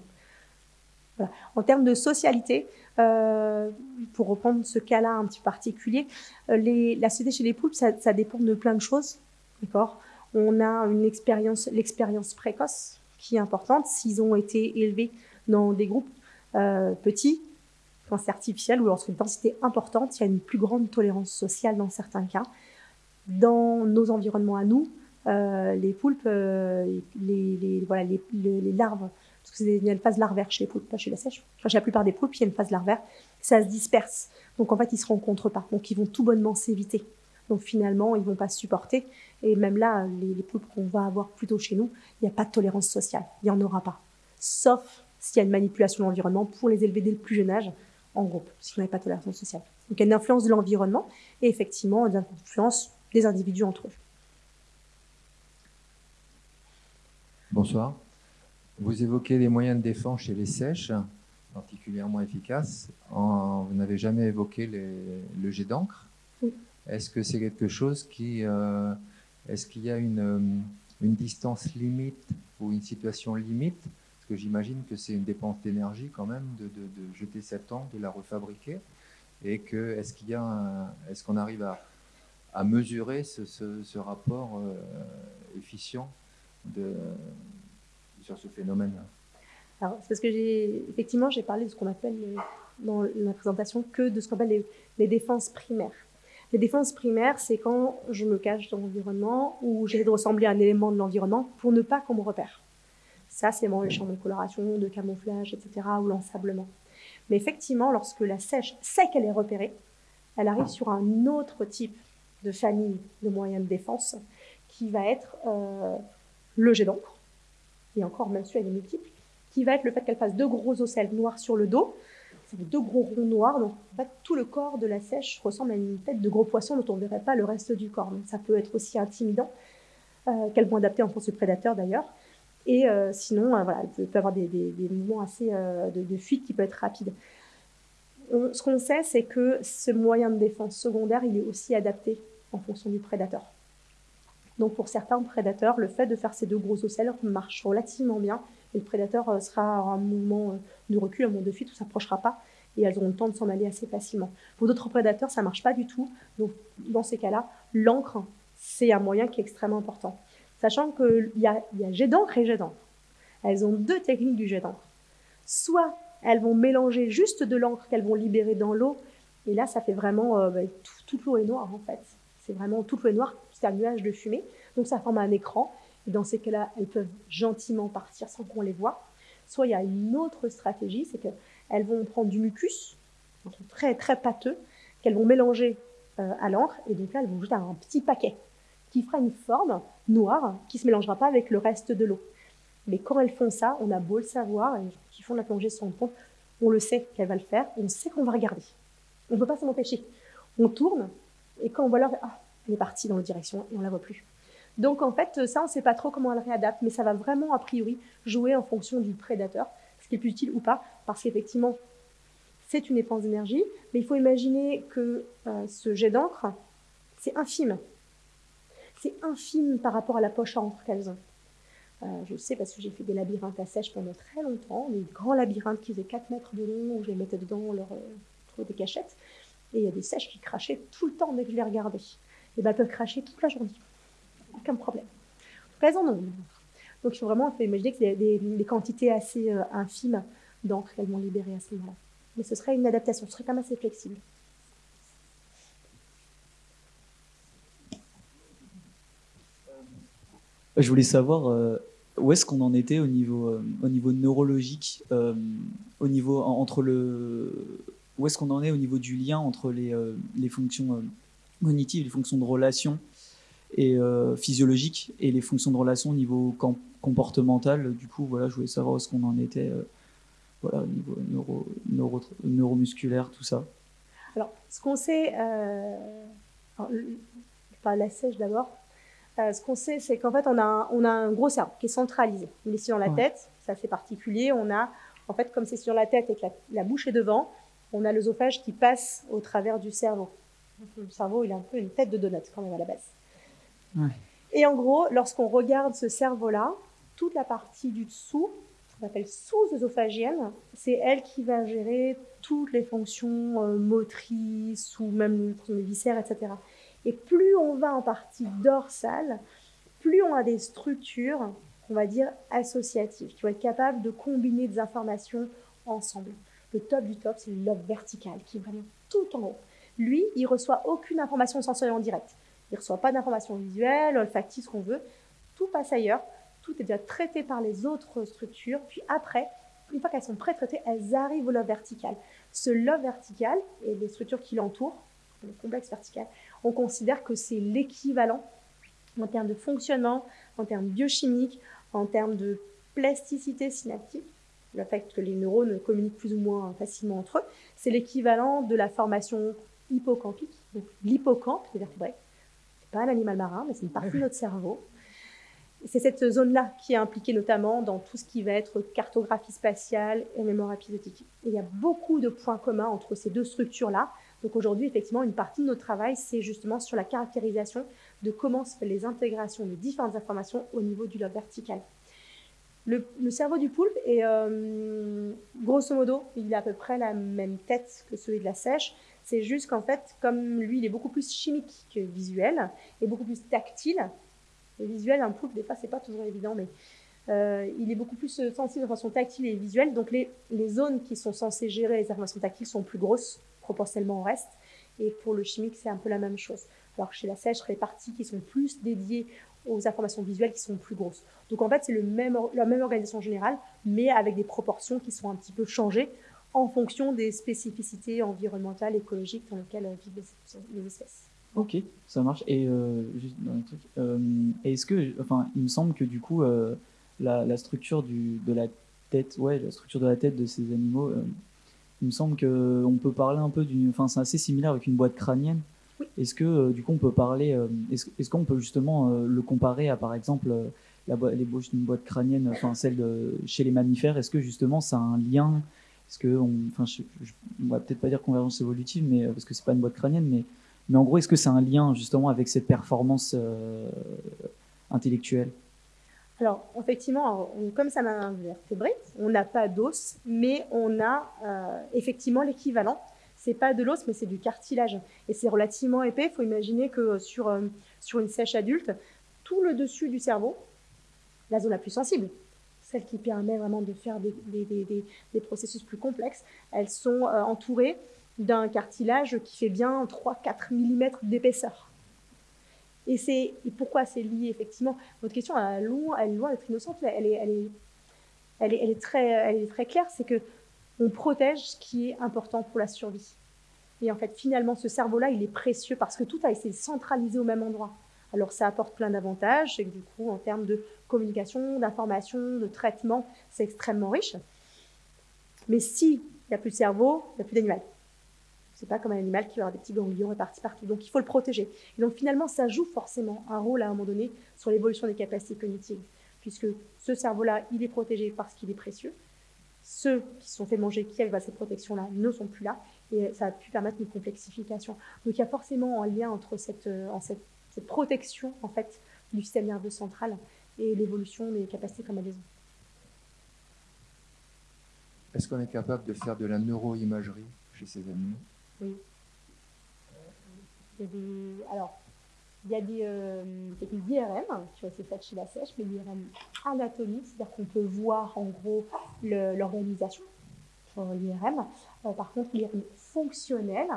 Voilà. En termes de socialité, euh, pour reprendre ce cas-là un petit particulier, euh, la société chez les poulpes, ça, dépend de plein de choses. D'accord? On a une expérience, l'expérience précoce, qui est importante. S'ils ont été élevés dans des groupes euh, petits, quand c'est artificiel ou lorsqu'une densité importante, il y a une plus grande tolérance sociale dans certains cas. Dans nos environnements à nous, euh, les poulpes, euh, les, larves, parce qu'il y a une phase larvaire chez les poulpes, pas chez la sèche. Enfin, chez la plupart des poulpes, il y a une phase larvaire. Ça se disperse. Donc en fait, ils se rencontrent pas. Donc ils vont tout bonnement s'éviter. Donc finalement, ils vont pas se supporter. Et même là, les, les poulpes qu'on va avoir plutôt chez nous, il n'y a pas de tolérance sociale. Il n'y en aura pas. Sauf s'il y a une manipulation de l'environnement pour les élever dès le plus jeune âge en groupe, si on n'a pas de tolérance sociale. Donc il y a une influence de l'environnement et effectivement une influence des individus entre eux. Bonsoir. Vous évoquez les moyens de défense chez les sèches, particulièrement efficaces. En, vous n'avez jamais évoqué les, le jet d'encre. Oui. Est-ce que c'est quelque chose qui... Euh, est-ce qu'il y a une, euh, une distance limite ou une situation limite? Parce que j'imagine que c'est une dépense d'énergie quand même de, de, de, jeter cette encre, de la refabriquer. Et que est-ce qu'il y a est-ce qu'on arrive à, à mesurer ce, ce, ce rapport euh, efficient de, ce phénomène-là alors, c'est parce que j'ai, effectivement, j'ai parlé de ce qu'on appelle dans la présentation que de ce qu'on appelle les, les défenses primaires. Les défenses primaires, c'est quand je me cache dans l'environnement ou j'essaie de ressembler à un élément de l'environnement pour ne pas qu'on me repère. Ça, c'est mon champ de coloration, de camouflage, etc., ou l'ensablement. Mais effectivement, lorsque la sèche sait qu'elle est repérée, elle arrive sur un autre type de famille de moyens de défense qui va être euh, le jet d'encre, et encore même celui-là il est multiple, qui va être le fait qu'elle fasse deux gros ocelles noirs sur le dos, deux gros ronds noirs. Donc, en fait, tout le corps de la sèche ressemble à une tête de gros poisson dont on ne verrait pas le reste du corps. Donc, ça peut être aussi intimidant, euh, qu'elles vont adapter en fonction du prédateur d'ailleurs. Et euh, sinon, euh, voilà, elle peut, peut, avoir des, mouvements assez euh, de, fuite qui peuvent être rapides. On, ce qu'on sait, c'est que ce moyen de défense secondaire, il est aussi adapté en fonction du prédateur. Donc pour certains prédateurs, le fait de faire ces deux gros ocelles marche relativement bien Et le prédateur euh, sera en un mouvement euh, de recul, un mouvement de fuite, où s'approchera pas, et elles auront le temps de s'en aller assez facilement. Pour d'autres prédateurs, ça marche pas du tout. Donc, dans ces cas-là, l'encre, c'est un moyen qui est extrêmement important. Sachant qu'il y a, y a jet d'encre et jet d'encre. Elles ont deux techniques du jet d'encre. Soit elles vont mélanger juste de l'encre qu'elles vont libérer dans l'eau, et là, ça fait vraiment euh, bah, tout, toute l'eau est noire en fait. C'est vraiment toute l'eau est noire, c'est un nuage de fumée. Donc ça forme un écran. Et dans ces cas-là, elles peuvent gentiment partir sans qu'on les voit. Soit il y a une autre stratégie, c'est qu'elles vont prendre du mucus, très très pâteux, qu'elles vont mélanger euh, à l'encre, et donc là, elles vont jeter un petit paquet qui fera une forme noire qui se mélangera pas avec le reste de l'eau. Mais quand elles font ça, on a beau le savoir, et qui font la plongée se rendent compte, on le sait qu'elles va le faire, on sait qu'on va regarder. On ne peut pas s'en empêcher. On tourne, et quand on voit l'heure, ah, est partie dans la direction, et on la voit plus. Donc en fait, ça, on ne sait pas trop comment elle réadapte, mais ça va vraiment, a priori, jouer en fonction du prédateur, ce qui est plus utile ou pas, parce qu'effectivement, c'est une dépense d'énergie, mais il faut imaginer que euh, ce jet d'encre, c'est infime. C'est infime par rapport à la poche à encre qu'elles ont. Euh, je sais parce que j'ai fait des labyrinthes à sèche pendant très longtemps, des grands labyrinthes qui faisaient 4 mètres de long, où je les mettais dedans, leur, euh, des cachettes. Et il y a des sèches qui crachaient tout le temps dès que je les regardais. Et ben, peuvent cracher toute la journée. Aucun problème. Elles en ont. Donc il faut vraiment imaginer que c'est des, quantités assez euh, infimes d'encre qu'elles vont libérer à ce moment-là. Mais ce serait une adaptation, ce serait quand même assez flexible. Je voulais savoir, où est-ce qu'on en était au niveau, euh, au niveau neurologique, euh, au niveau entre le, où est-ce qu'on en est au niveau du lien entre les, euh, les fonctions cognitives, les fonctions de relation et physiologiques et les fonctions de relation au niveau comportemental. Du coup, voilà, je voulais savoir où est-ce qu'on en était, voilà, au niveau neuro, neuro, neuromusculaire, tout ça. Alors, ce qu'on sait, euh, la sèche d'abord, euh, ce qu'on sait, c'est qu'en fait, on a, un, on a un gros cerveau qui est centralisé. Il est sur la tête, c'est assez particulier. On a, en fait, comme c'est sur la tête et que la, bouche est devant, on a l'œsophage qui passe au travers du cerveau. Le cerveau, il a un peu une tête de donut quand même à la base. Et en gros, lorsqu'on regarde ce cerveau-là, toute la partie du dessous, qu'on appelle sous-œsophagienne, c'est elle qui va gérer toutes les fonctions euh, motrices ou même les viscères, etc. Et plus on va en partie dorsale, plus on a des structures, on va dire, associatives, qui vont être capables de combiner des informations ensemble. Le top du top, c'est le lobe vertical, qui est vraiment tout en haut. Lui, il reçoit aucune information sensorielle en direct. Il reçoit pas d'informations visuelles, olfactives, ce qu'on veut. Tout passe ailleurs. Tout est déjà traité par les autres structures. Puis après, une fois qu'elles sont pré-traitées, elles arrivent au lobe vertical. Ce lobe vertical et les structures qui l'entourent, le complexe vertical, on considère que c'est l'équivalent en termes de fonctionnement, en termes biochimiques, en termes de plasticité synaptique, le fait que les neurones communiquent plus ou moins facilement entre eux, c'est l'équivalent de la formation hippocampique, donc l'hippocampe des vertébrés. C'est pas un animal marin, mais c'est une partie de notre cerveau. C'est cette zone-là qui est impliquée notamment dans tout ce qui va être cartographie spatiale et mémoire épisodique. il y a beaucoup de points communs entre ces deux structures-là, donc aujourd'hui, effectivement, une partie de notre travail, c'est justement sur la caractérisation de comment se fait les intégrations de différentes informations au niveau du lobe vertical. Le, cerveau du poulpe est, euh, grosso modo, il a à peu près la même tête que celui de la sèche. C'est juste qu'en fait, comme lui, il est beaucoup plus chimique que visuel et beaucoup plus tactile. Et visuel, un poulpe, des fois, c'est pas toujours évident, mais euh, il est beaucoup plus sensible de façon tactile et visuelle. Donc les, les zones qui sont censées gérer les informations tactiles sont plus grosses proportionnellement au reste. Et pour le chimique, c'est un peu la même chose. Alors chez la sèche, les parties qui sont plus dédiées aux informations visuelles qui sont plus grosses. Donc en fait, c'est le même, la même organisation générale, mais avec des proportions qui sont un petit peu changées en fonction des spécificités environnementales, écologiques dans lesquelles vivent les, espèces. Ok, ça marche. Et euh, juste dans euh, est-ce que, enfin, il me semble que du coup, euh, la, la, structure du, de la tête, ouais, la structure de la tête de ces animaux il me semble qu'on peut parler un peu d'une. Enfin, c'est assez similaire avec une boîte crânienne. Est-ce que, euh, du coup, on peut parler. Euh, est-ce qu'on peut justement euh, le comparer à, par exemple, la l'ébauche d'une boîte crânienne, enfin, celle de, chez les mammifères? Est-ce que, justement, ça a un lien Est-ce que. On, enfin, va peut-être pas dire convergence évolutive, mais, parce que c'est pas une boîte crânienne, mais, en gros, est-ce que c'est un lien, justement, avec cette performance intellectuelle? Alors, effectivement, comme ça m'a un vertébré, on n'a pas d'os, mais on a euh, effectivement l'équivalent. C'est pas de l'os, mais c'est du cartilage. Et c'est relativement épais. Il faut imaginer que sur, euh, sur une sèche adulte, tout le dessus du cerveau, la zone la plus sensible, celle qui permet vraiment de faire des, processus plus complexes, elles sont euh, entourées d'un cartilage qui fait bien 3-4 mm d'épaisseur. Et, c'est, pourquoi c'est lié effectivement? Votre question elle est loin, d'être innocente, elle est, elle est très, elle est très claire, c'est que on protège ce qui est important pour la survie. Et en fait, finalement, ce cerveau-là, il est précieux parce que tout a été centralisé au même endroit. Alors, ça apporte plein d'avantages, et du coup, en termes de communication, d'information, de traitement, c'est extrêmement riche. Mais s'il n'y a plus de cerveau, il n'y a plus d'animal. C'est pas comme un animal qui va avoir des petits ganglions répartis partout. Donc, il faut le protéger. Et donc, finalement, ça joue forcément un rôle à un moment donné sur l'évolution des capacités cognitives, puisque ce cerveau-là, il est protégé parce qu'il est précieux. Ceux qui sont fait manger, qui avaient cette protection-là, ne sont plus là, et ça a pu permettre une complexification. Donc, il y a forcément un lien entre cette, euh, cette protection en fait du système nerveux central et l'évolution des capacités comme maison. Est-ce qu'on est capable de faire de la neuroimagerie chez ces animaux? Oui. Il y a des, alors, il y a des euh, techniques d'IRM qui ont été faites chez la sèche, mais l'IRM anatomique, c'est-à-dire qu'on peut voir en gros l'organisation sur l'IRM. Euh, par contre, l'IRM fonctionnel,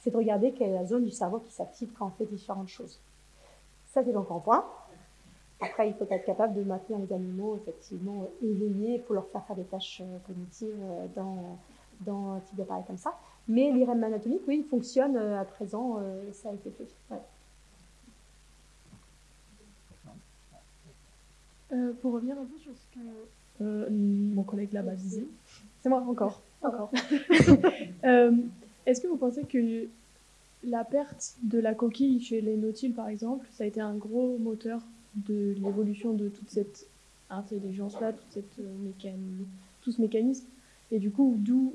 c'est de regarder quelle est la zone du cerveau qui s'active quand on fait différentes choses. Ça, c'est donc en point. Après, il faut être capable de maintenir les animaux effectivement éveillés pour leur faire faire des tâches euh, cognitives euh, dans, dans un type d'appareil comme ça. Mais l'IRM anatomique, oui, il fonctionne euh, à présent, ça a été fait. pour revenir un peu sur ce que mon collègue là-bas disait. C'est moi, encore. Encore. Est-ce que vous pensez que la perte de la coquille chez les nautiles, par exemple, ça a été un gros moteur de l'évolution de toute cette intelligence-là, toute cette, euh, tout ce mécanisme? Et du coup, d'où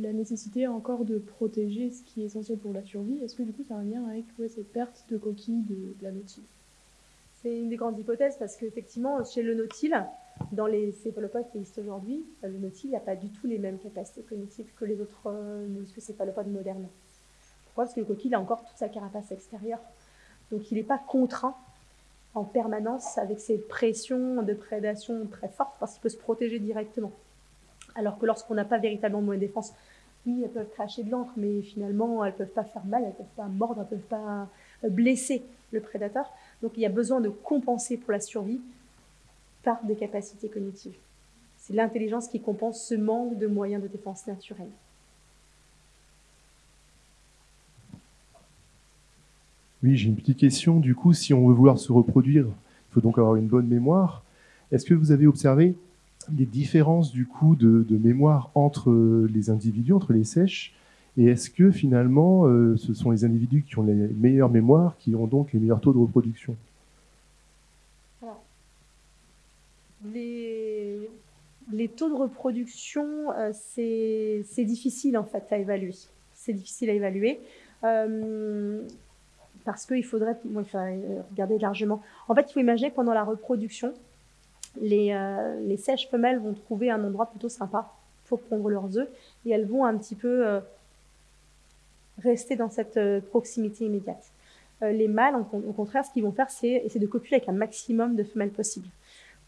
la nécessité encore de protéger ce qui est essentiel pour la survie. Est-ce que du coup, ça a un lien avec cette perte de coquille de, la nautile? C'est une des grandes hypothèses parce qu'effectivement, chez le nautile, dans les céphalopodes qui existent aujourd'hui, le nautile n'a pas du tout les mêmes capacités cognitives que les autres euh, céphalopodes modernes. Pourquoi? Parce que le coquille a encore toute sa carapace extérieure. Donc il n'est pas contraint en permanence avec ces pressions de prédation très fortes parce qu'il peut se protéger directement. Alors que lorsqu'on n'a pas véritablement de défense, oui, elles peuvent cracher de l'encre, mais finalement, elles ne peuvent pas faire mal, elles ne peuvent pas mordre, elles ne peuvent pas blesser le prédateur. Donc il y a besoin de compenser pour la survie par des capacités cognitives. C'est l'intelligence qui compense ce manque de moyens de défense naturels. Oui, j'ai une petite question. Du coup, si on veut vouloir se reproduire, il faut donc avoir une bonne mémoire. Est-ce que vous avez observé des différences du coup de, mémoire entre les individus, entre les sèches? Et est-ce que finalement, euh, ce sont les individus qui ont les meilleures mémoires qui ont donc les meilleurs taux de reproduction? Les, taux de reproduction, euh, c'est difficile en fait à évaluer. C'est difficile à évaluer. Euh, parce qu'il faudrait euh, regarder largement. En fait, il faut imaginer que pendant la reproduction, les, sèches femelles vont trouver un endroit plutôt sympa pour pondre leurs œufs et elles vont un petit peu rester dans cette proximité immédiate. les mâles, au contraire, ce qu'ils vont faire, c'est essayer de copuler avec un maximum de femelles possible.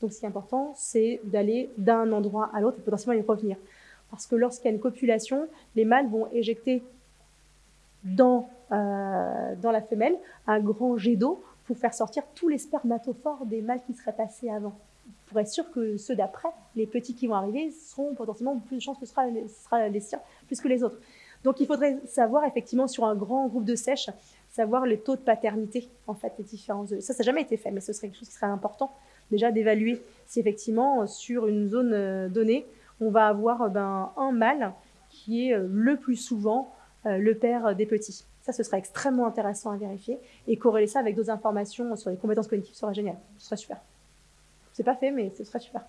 Donc, ce qui est important, c'est d'aller d'un endroit à l'autre et potentiellement y revenir. Parce que lorsqu'il y a une copulation, les mâles vont éjecter dans, euh, dans la femelle un grand jet d'eau pour faire sortir tous les spermatophores des mâles qui seraient passés avant. Pour être sûr que ceux d'après, les petits qui vont arriver, seront potentiellement plus de chances que ce sera, sera les siens plus que les autres. Donc il faudrait savoir effectivement sur un grand groupe de sèches, savoir les taux de paternité en fait des différents œufs. Ça, ça n'a jamais été fait, mais ce serait quelque chose qui serait important déjà d'évaluer si effectivement sur une zone euh, donnée, on va avoir ben, un mâle qui est euh, le plus souvent euh, le père des petits. Ça, ce serait extrêmement intéressant à vérifier. Et corréler ça avec d'autres informations sur les compétences cognitives serait génial. Ce serait super. C'est pas fait, mais ce serait super.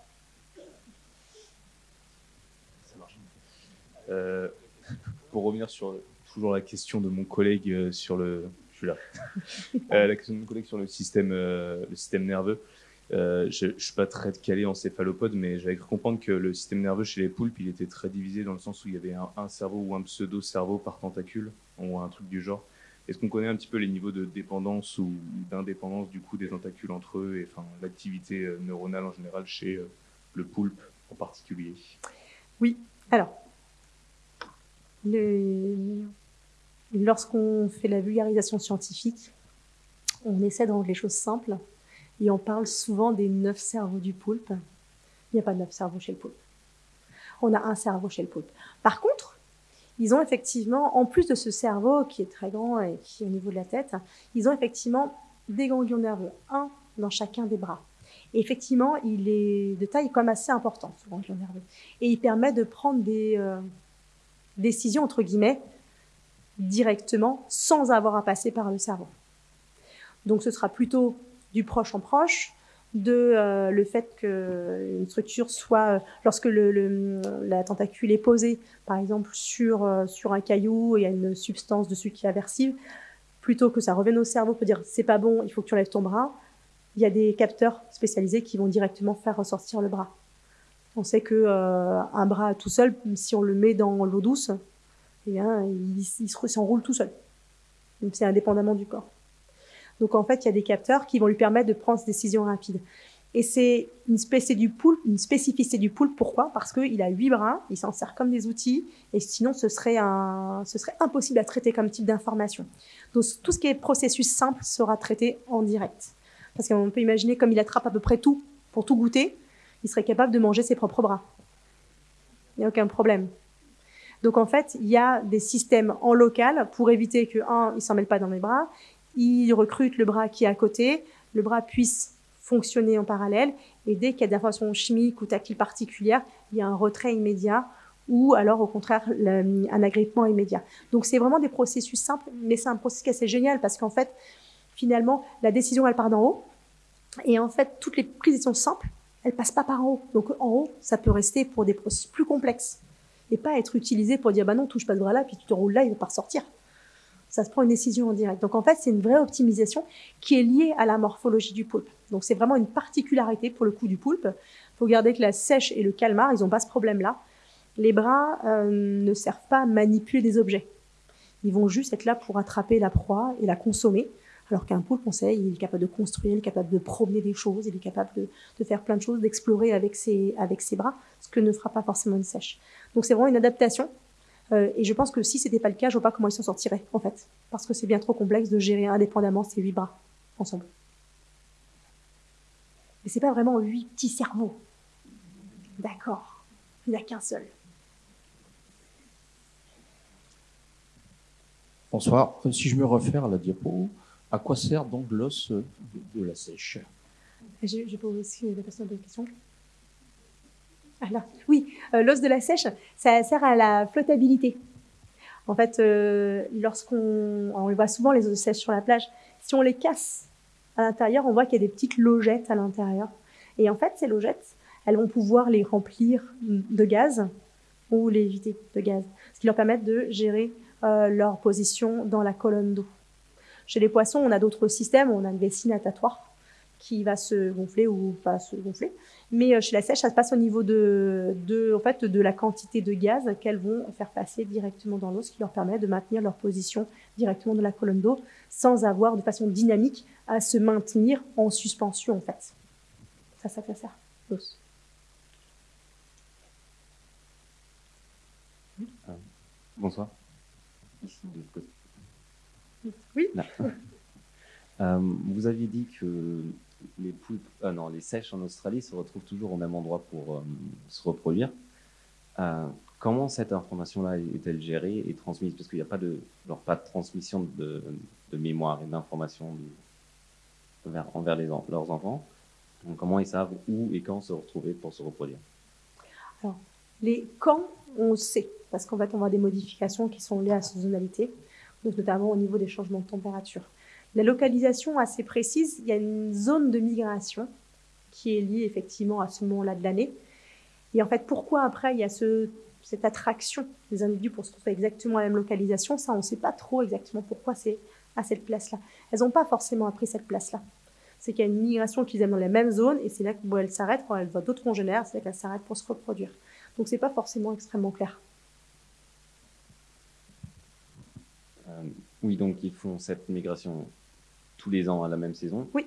Ça marche. Euh, pour revenir sur toujours la question de mon collègue euh, sur le, je suis là. Euh, la question de mon collègue sur le système, euh, le système nerveux. Euh, je ne suis pas très calé en céphalopode, mais j'avais cru comprendre que le système nerveux chez les poulpes, il était très divisé dans le sens où il y avait un, cerveau ou un pseudo-cerveau par tentacule, ou un truc du genre. Est-ce qu'on connaît un petit peu les niveaux de dépendance ou d'indépendance du coup des tentacules entre eux et enfin l'activité euh, neuronale en général chez euh, le poulpe en particulier? Oui. Alors, lorsqu'on fait la vulgarisation scientifique, on essaie de rendre les choses simples et on parle souvent des neuf cerveaux du poulpe. Il n'y a pas de neuf cerveaux chez le poulpe. On a un cerveau chez le poulpe. Par contre, ils ont effectivement, en plus de ce cerveau qui est très grand et qui est au niveau de la tête, ils ont effectivement des ganglions nerveux, un dans chacun des bras. Et effectivement, il est de taille même assez importante, ce ganglion nerveux. Et il permet de prendre des euh, décisions, entre guillemets, directement, sans avoir à passer par le cerveau. Donc ce sera plutôt du proche en proche, de euh, le fait qu'une structure soit, lorsque le, la tentacule est posée, par exemple, sur, euh, sur un caillou et il y a une substance dessus qui est aversive, plutôt que ça revienne au cerveau pour dire c'est pas bon, il faut que tu enlèves ton bras, il y a des capteurs spécialisés qui vont directement faire ressortir le bras. On sait que euh, un bras tout seul, si on le met dans l'eau douce, eh bien, il, il se- s'enroule tout seul. C'est indépendamment du corps. Donc en fait, il y a des capteurs qui vont lui permettre de prendre ces décisions rapides. Et c'est une spécificité du poulpe. Pourquoi? Parce qu'il a huit bras, il s'en sert comme des outils, et sinon ce serait, impossible à traiter comme type d'information. Donc tout ce qui est processus simple sera traité en direct. Parce qu'on peut imaginer, comme il attrape à peu près tout pour tout goûter, il serait capable de manger ses propres bras. Il n'y a aucun problème. Donc en fait, il y a des systèmes en local pour éviter que, un, il s'en mêle pas dans les bras, il recrute le bras qui est à côté, le bras puisse fonctionner en parallèle, et dès qu'il y a des informations chimiques ou tactiles particulières, il y a un retrait immédiat ou alors au contraire un agrippement immédiat. Donc c'est vraiment des processus simples, mais c'est un processus qui est assez génial parce qu'en fait, finalement, la décision elle part d'en haut, et en fait, toutes les prises décision simples, elles passent pas par en haut. Donc en haut, ça peut rester pour des processus plus complexes et pas être utilisé pour dire bah non, touche pas ce bras là, puis tu te roules là, il va pas ressortir ça se prend une décision en direct. Donc en fait, c'est une vraie optimisation qui est liée à la morphologie du poulpe. Donc c'est vraiment une particularité pour le coup du poulpe. Il faut garder que la sèche et le calmar, ils n'ont pas ce problème-là. Les bras euh, ne servent pas à manipuler des objets. Ils vont juste être là pour attraper la proie et la consommer. Alors qu'un poulpe, on sait, il est capable de construire, il est capable de promener des choses, il est capable de, faire plein de choses, d'explorer avec ses bras, ce que ne fera pas forcément une sèche. Donc c'est vraiment une adaptation euh, et je pense que si c'était pas le cas, je vois pas comment ils s'en sortiraient, en fait. Parce que c'est bien trop complexe de gérer indépendamment ces huit bras ensemble. Mais c'est pas vraiment huit petits cerveaux. D'accord. Il n'y a qu'un seul. Bonsoir. Si je me réfère à la diapo, à quoi sert donc l'os de, de la sèche? J'ai j'ai posé aussi la personne de question. Oui, euh, l'os de la sèche, ça sert à la flottabilité. En fait, euh, lorsqu'on on voit souvent les os de sèche sur la plage, si on les casse à l'intérieur, on voit qu'il y a des petites logettes à l'intérieur. Et en fait, ces logettes, elles vont pouvoir les remplir de gaz ou les vider de gaz, ce qui leur permet de gérer euh, leur position dans la colonne d'eau. Chez les poissons, on a d'autres systèmes, on a une vessie qui va se gonfler ou pas se gonfler. Mais euh, chez la sèche, ça se passe au niveau de, de, en fait, de la quantité de gaz qu'elles vont faire passer directement dans l'eau, ce qui leur permet de maintenir leur position directement dans la colonne d'eau sans avoir de façon dynamique à se maintenir en suspension en fait. Ça, ça, ça sert. L'os. Bonsoir. Oui. Euh, vous aviez dit que les poulpes, ah non, les sèches en Australie se retrouvent toujours au même endroit pour euh, se reproduire. Euh, comment cette information-là est-elle gérée et transmise? Parce qu'il n'y a pas de, genre, pas de transmission de, de mémoire et d'information envers les, leurs enfants. Donc, comment ils savent où et quand se retrouver pour se reproduire? Alors, les quand, on sait, parce qu'en fait, on voit des modifications qui sont liées à saisonnalité, donc notamment au niveau des changements de température. La localisation assez précise, il y a une zone de migration qui est liée effectivement à ce moment-là de l'année. Et en fait, pourquoi après il y a ce, cette attraction des individus pour se retrouver exactement à la même localisation? Ça, on ne sait pas trop exactement pourquoi c'est à cette place-là. Elles n'ont pas forcément appris cette place-là. C'est qu'il y a une migration qu'ils aiment dans les mêmes zones et c'est là où elles s'arrêtent quand elles voient d'autres congénères, c'est là qu'elles s'arrêtent pour se reproduire. Donc c'est pas forcément extrêmement clair. Euh, oui, donc ils font cette migration tous les ans à la même saison Oui.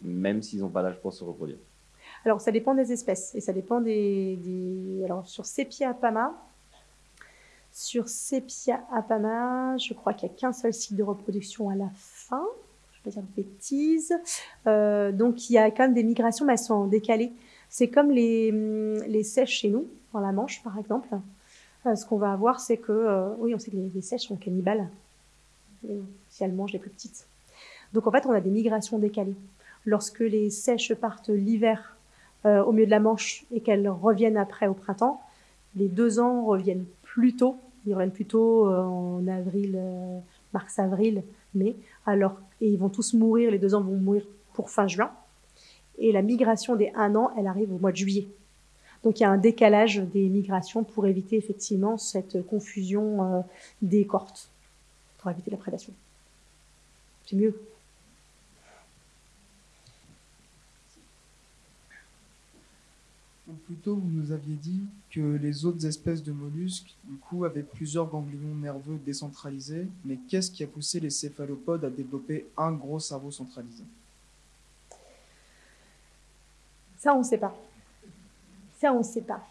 Même s'ils n'ont pas l'âge pour se reproduire Alors ça dépend des espèces et ça dépend des. des... Alors sur Sepia apama, sur Sepia apama, je crois qu'il n'y a qu'un seul cycle de reproduction à la fin. Je ne vais pas dire de bêtises. Euh, donc il y a quand même des migrations, mais elles sont décalées. C'est comme les, les sèches chez nous, dans la Manche par exemple. Euh, ce qu'on va avoir, c'est que, euh, oui, on sait que les, les sèches sont cannibales si elles mangent les plus petites. Donc en fait, on a des migrations décalées. Lorsque les sèches partent l'hiver euh, au milieu de la Manche et qu'elles reviennent après au printemps, les deux ans reviennent plus tôt. Ils reviennent plus tôt euh, en avril, euh, mars-avril, mai. Alors, et ils vont tous mourir, les deux ans vont mourir pour fin juin. Et la migration des un an, elle arrive au mois de juillet. Donc il y a un décalage des migrations pour éviter effectivement cette confusion des cohortes, pour éviter la prédation. C'est mieux. Donc plutôt, vous nous aviez dit que les autres espèces de mollusques, du coup, avaient plusieurs ganglions nerveux décentralisés. Mais qu'est-ce qui a poussé les céphalopodes à développer un gros cerveau centralisé? Ça, on ne sait pas. Ça, on ne sait pas.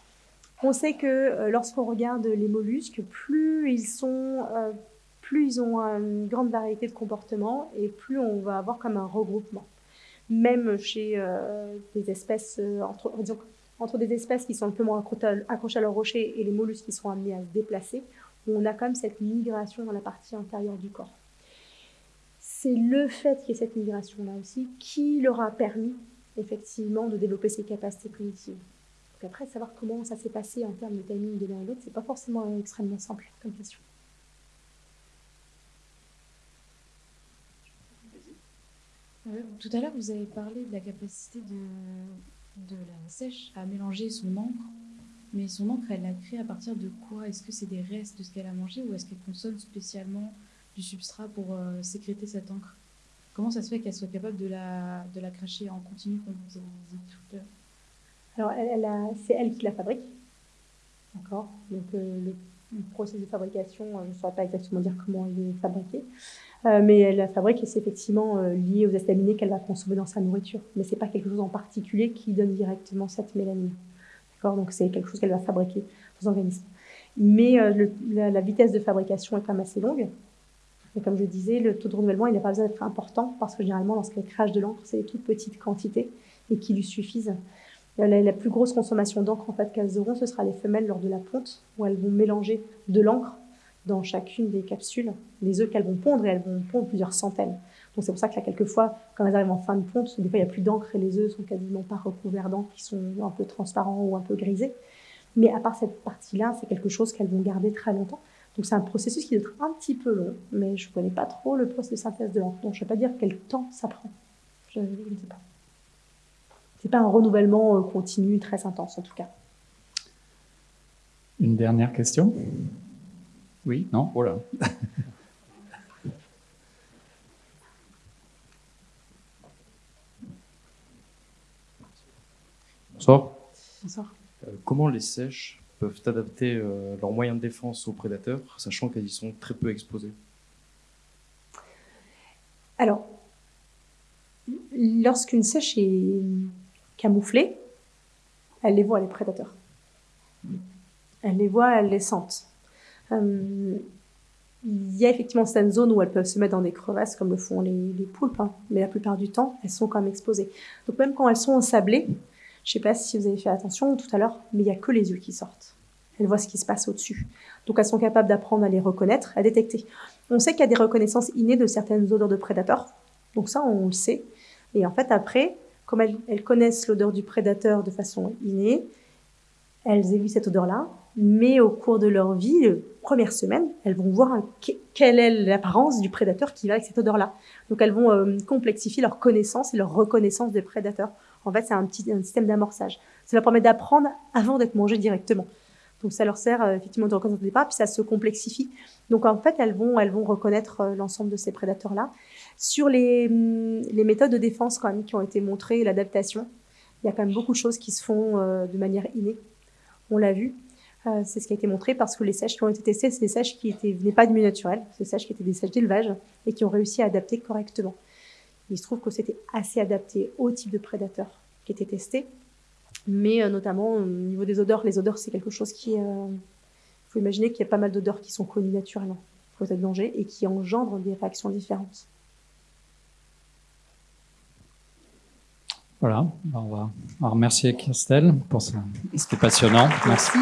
On sait que euh, lorsqu'on regarde les mollusques, plus ils sont, euh, plus ils ont une grande variété de comportements et plus on va avoir comme un regroupement. Même chez euh, des espèces, euh, entre, entre des espèces qui sont un peu moins accro- accrochées à leur rocher et les mollusques qui sont amenés à se déplacer, on a quand même cette migration dans la partie intérieure du corps. C'est le fait qu'il y ait cette migration-là aussi qui leur a permis effectivement de développer ces capacités cognitives. Donc après, savoir comment ça s'est passé en termes de timing de l'un et l'autre, c'est pas forcément extrêmement simple comme question. Euh, Tout à l'heure, vous avez parlé de la capacité de, de la sèche à mélanger son encre. Mais son encre, elle l'a créée à partir de quoi? Est-ce que c'est des restes de ce qu'elle a mangé ou est-ce qu'elle consomme spécialement du substrat pour euh, sécréter cette encre? Comment ça se fait qu'elle soit capable de la, de la cracher en continu, comme vous avez dit tout à l'heure? Alors, elle, elle a- c'est elle qui la fabrique. D'accord? Donc, euh, le, le processus de fabrication, euh, je ne saurais pas exactement dire comment il est fabriqué. Euh, mais la fabrique et c'est effectivement euh, lié aux acides aminés qu'elle va consommer dans sa nourriture. Mais c'est pas quelque chose en particulier qui donne directement cette mélanine. D'accord? Donc, c'est quelque chose qu'elle va fabriquer dans l'organisme. Mais euh, la, la vitesse de fabrication est quand même assez longue. Et comme je disais, le taux de renouvellement, il n'a pas besoin d'être important parce que généralement, lorsqu'elle crache de l'encre, c'est des toutes petites quantités et qui lui suffisent. La, plus grosse consommation d'encre en fait, qu'elles auront, ce sera les femelles lors de la ponte, où elles vont mélanger de l'encre dans chacune des capsules, les œufs qu'elles vont pondre, et elles vont pondre plusieurs centaines. Donc c'est pour ça que là, quelquefois, quand elles arrivent en fin de ponte, des fois, il n'y a plus d'encre et les œufs sont quasiment pas recouverts d'encre, qui sont un peu transparents ou un peu grisés. Mais à part cette partie-là, c'est quelque chose qu'elles vont garder très longtemps. Donc c'est un processus qui doit être un petit peu long, mais je ne connais pas trop le processus de synthèse de l'encre. Donc je ne vais pas dire quel temps ça prend. Je ne sais pas. C'est pas un renouvellement euh, continu très intense en tout cas. Une dernière question? Oui Non Voilà. Bonsoir. Bonsoir. Euh, comment les sèches peuvent adapter euh, leurs moyens de défense aux prédateurs, sachant qu'elles y sont très peu exposées? Alors, lorsqu'une sèche est camouflée, elle les voit, les prédateurs. Elle les voit, elle les sent. Euh, il y a effectivement certaines zones où elles peuvent se mettre dans des crevasses, comme le font les, les poulpes, hein, mais la plupart du temps, elles sont quand même exposées. Donc même quand elles sont ensablées, je ne sais pas si vous avez fait attention tout à l'heure, mais il n'y a que les yeux qui sortent. Elles voient ce qui se passe au-dessus. Donc elles sont capables d'apprendre à les reconnaître, à détecter. On sait qu'il y a des reconnaissances innées de certaines odeurs de prédateurs. Donc ça, on le sait. Et en fait, après, comme elles, elles connaissent l'odeur du prédateur de façon innée, elles évitent cette odeur-là. Mais au cours de leur vie, les premières semaines, elles vont voir quelle est l'apparence du prédateur qui va avec cette odeur-là. Donc elles vont euh, complexifier leur connaissance et leur reconnaissance des prédateurs. En fait, c'est un petit un système d'amorçage. Ça leur permet d'apprendre avant d'être mangé directement. Donc ça leur sert euh, effectivement de reconnaître au départ, puis ça se complexifie. Donc en fait, elles vont, elles vont reconnaître euh, l'ensemble de ces prédateurs-là. Sur les, hum, les, méthodes de défense quand même qui ont été montrées, l'adaptation, il y a quand même beaucoup de choses qui se font euh, de manière innée. On l'a vu. c'est ce qui a été montré parce que les sèches qui ont été testées, c'est des sèches qui étaient, venaient pas du milieu naturel, c'est des sèches qui étaient des sèches d'élevage et qui ont réussi à adapter correctement. Il se trouve que c'était assez adapté au type de prédateur qui était testé, mais notamment au niveau des odeurs. Les odeurs, c'est quelque chose qui, il faut imaginer qu'il y a pas mal d'odeurs qui sont connues naturellement pour de danger et qui engendrent des réactions différentes. Voilà, on va remercier Christelle pour ça. C'était passionnant. Merci.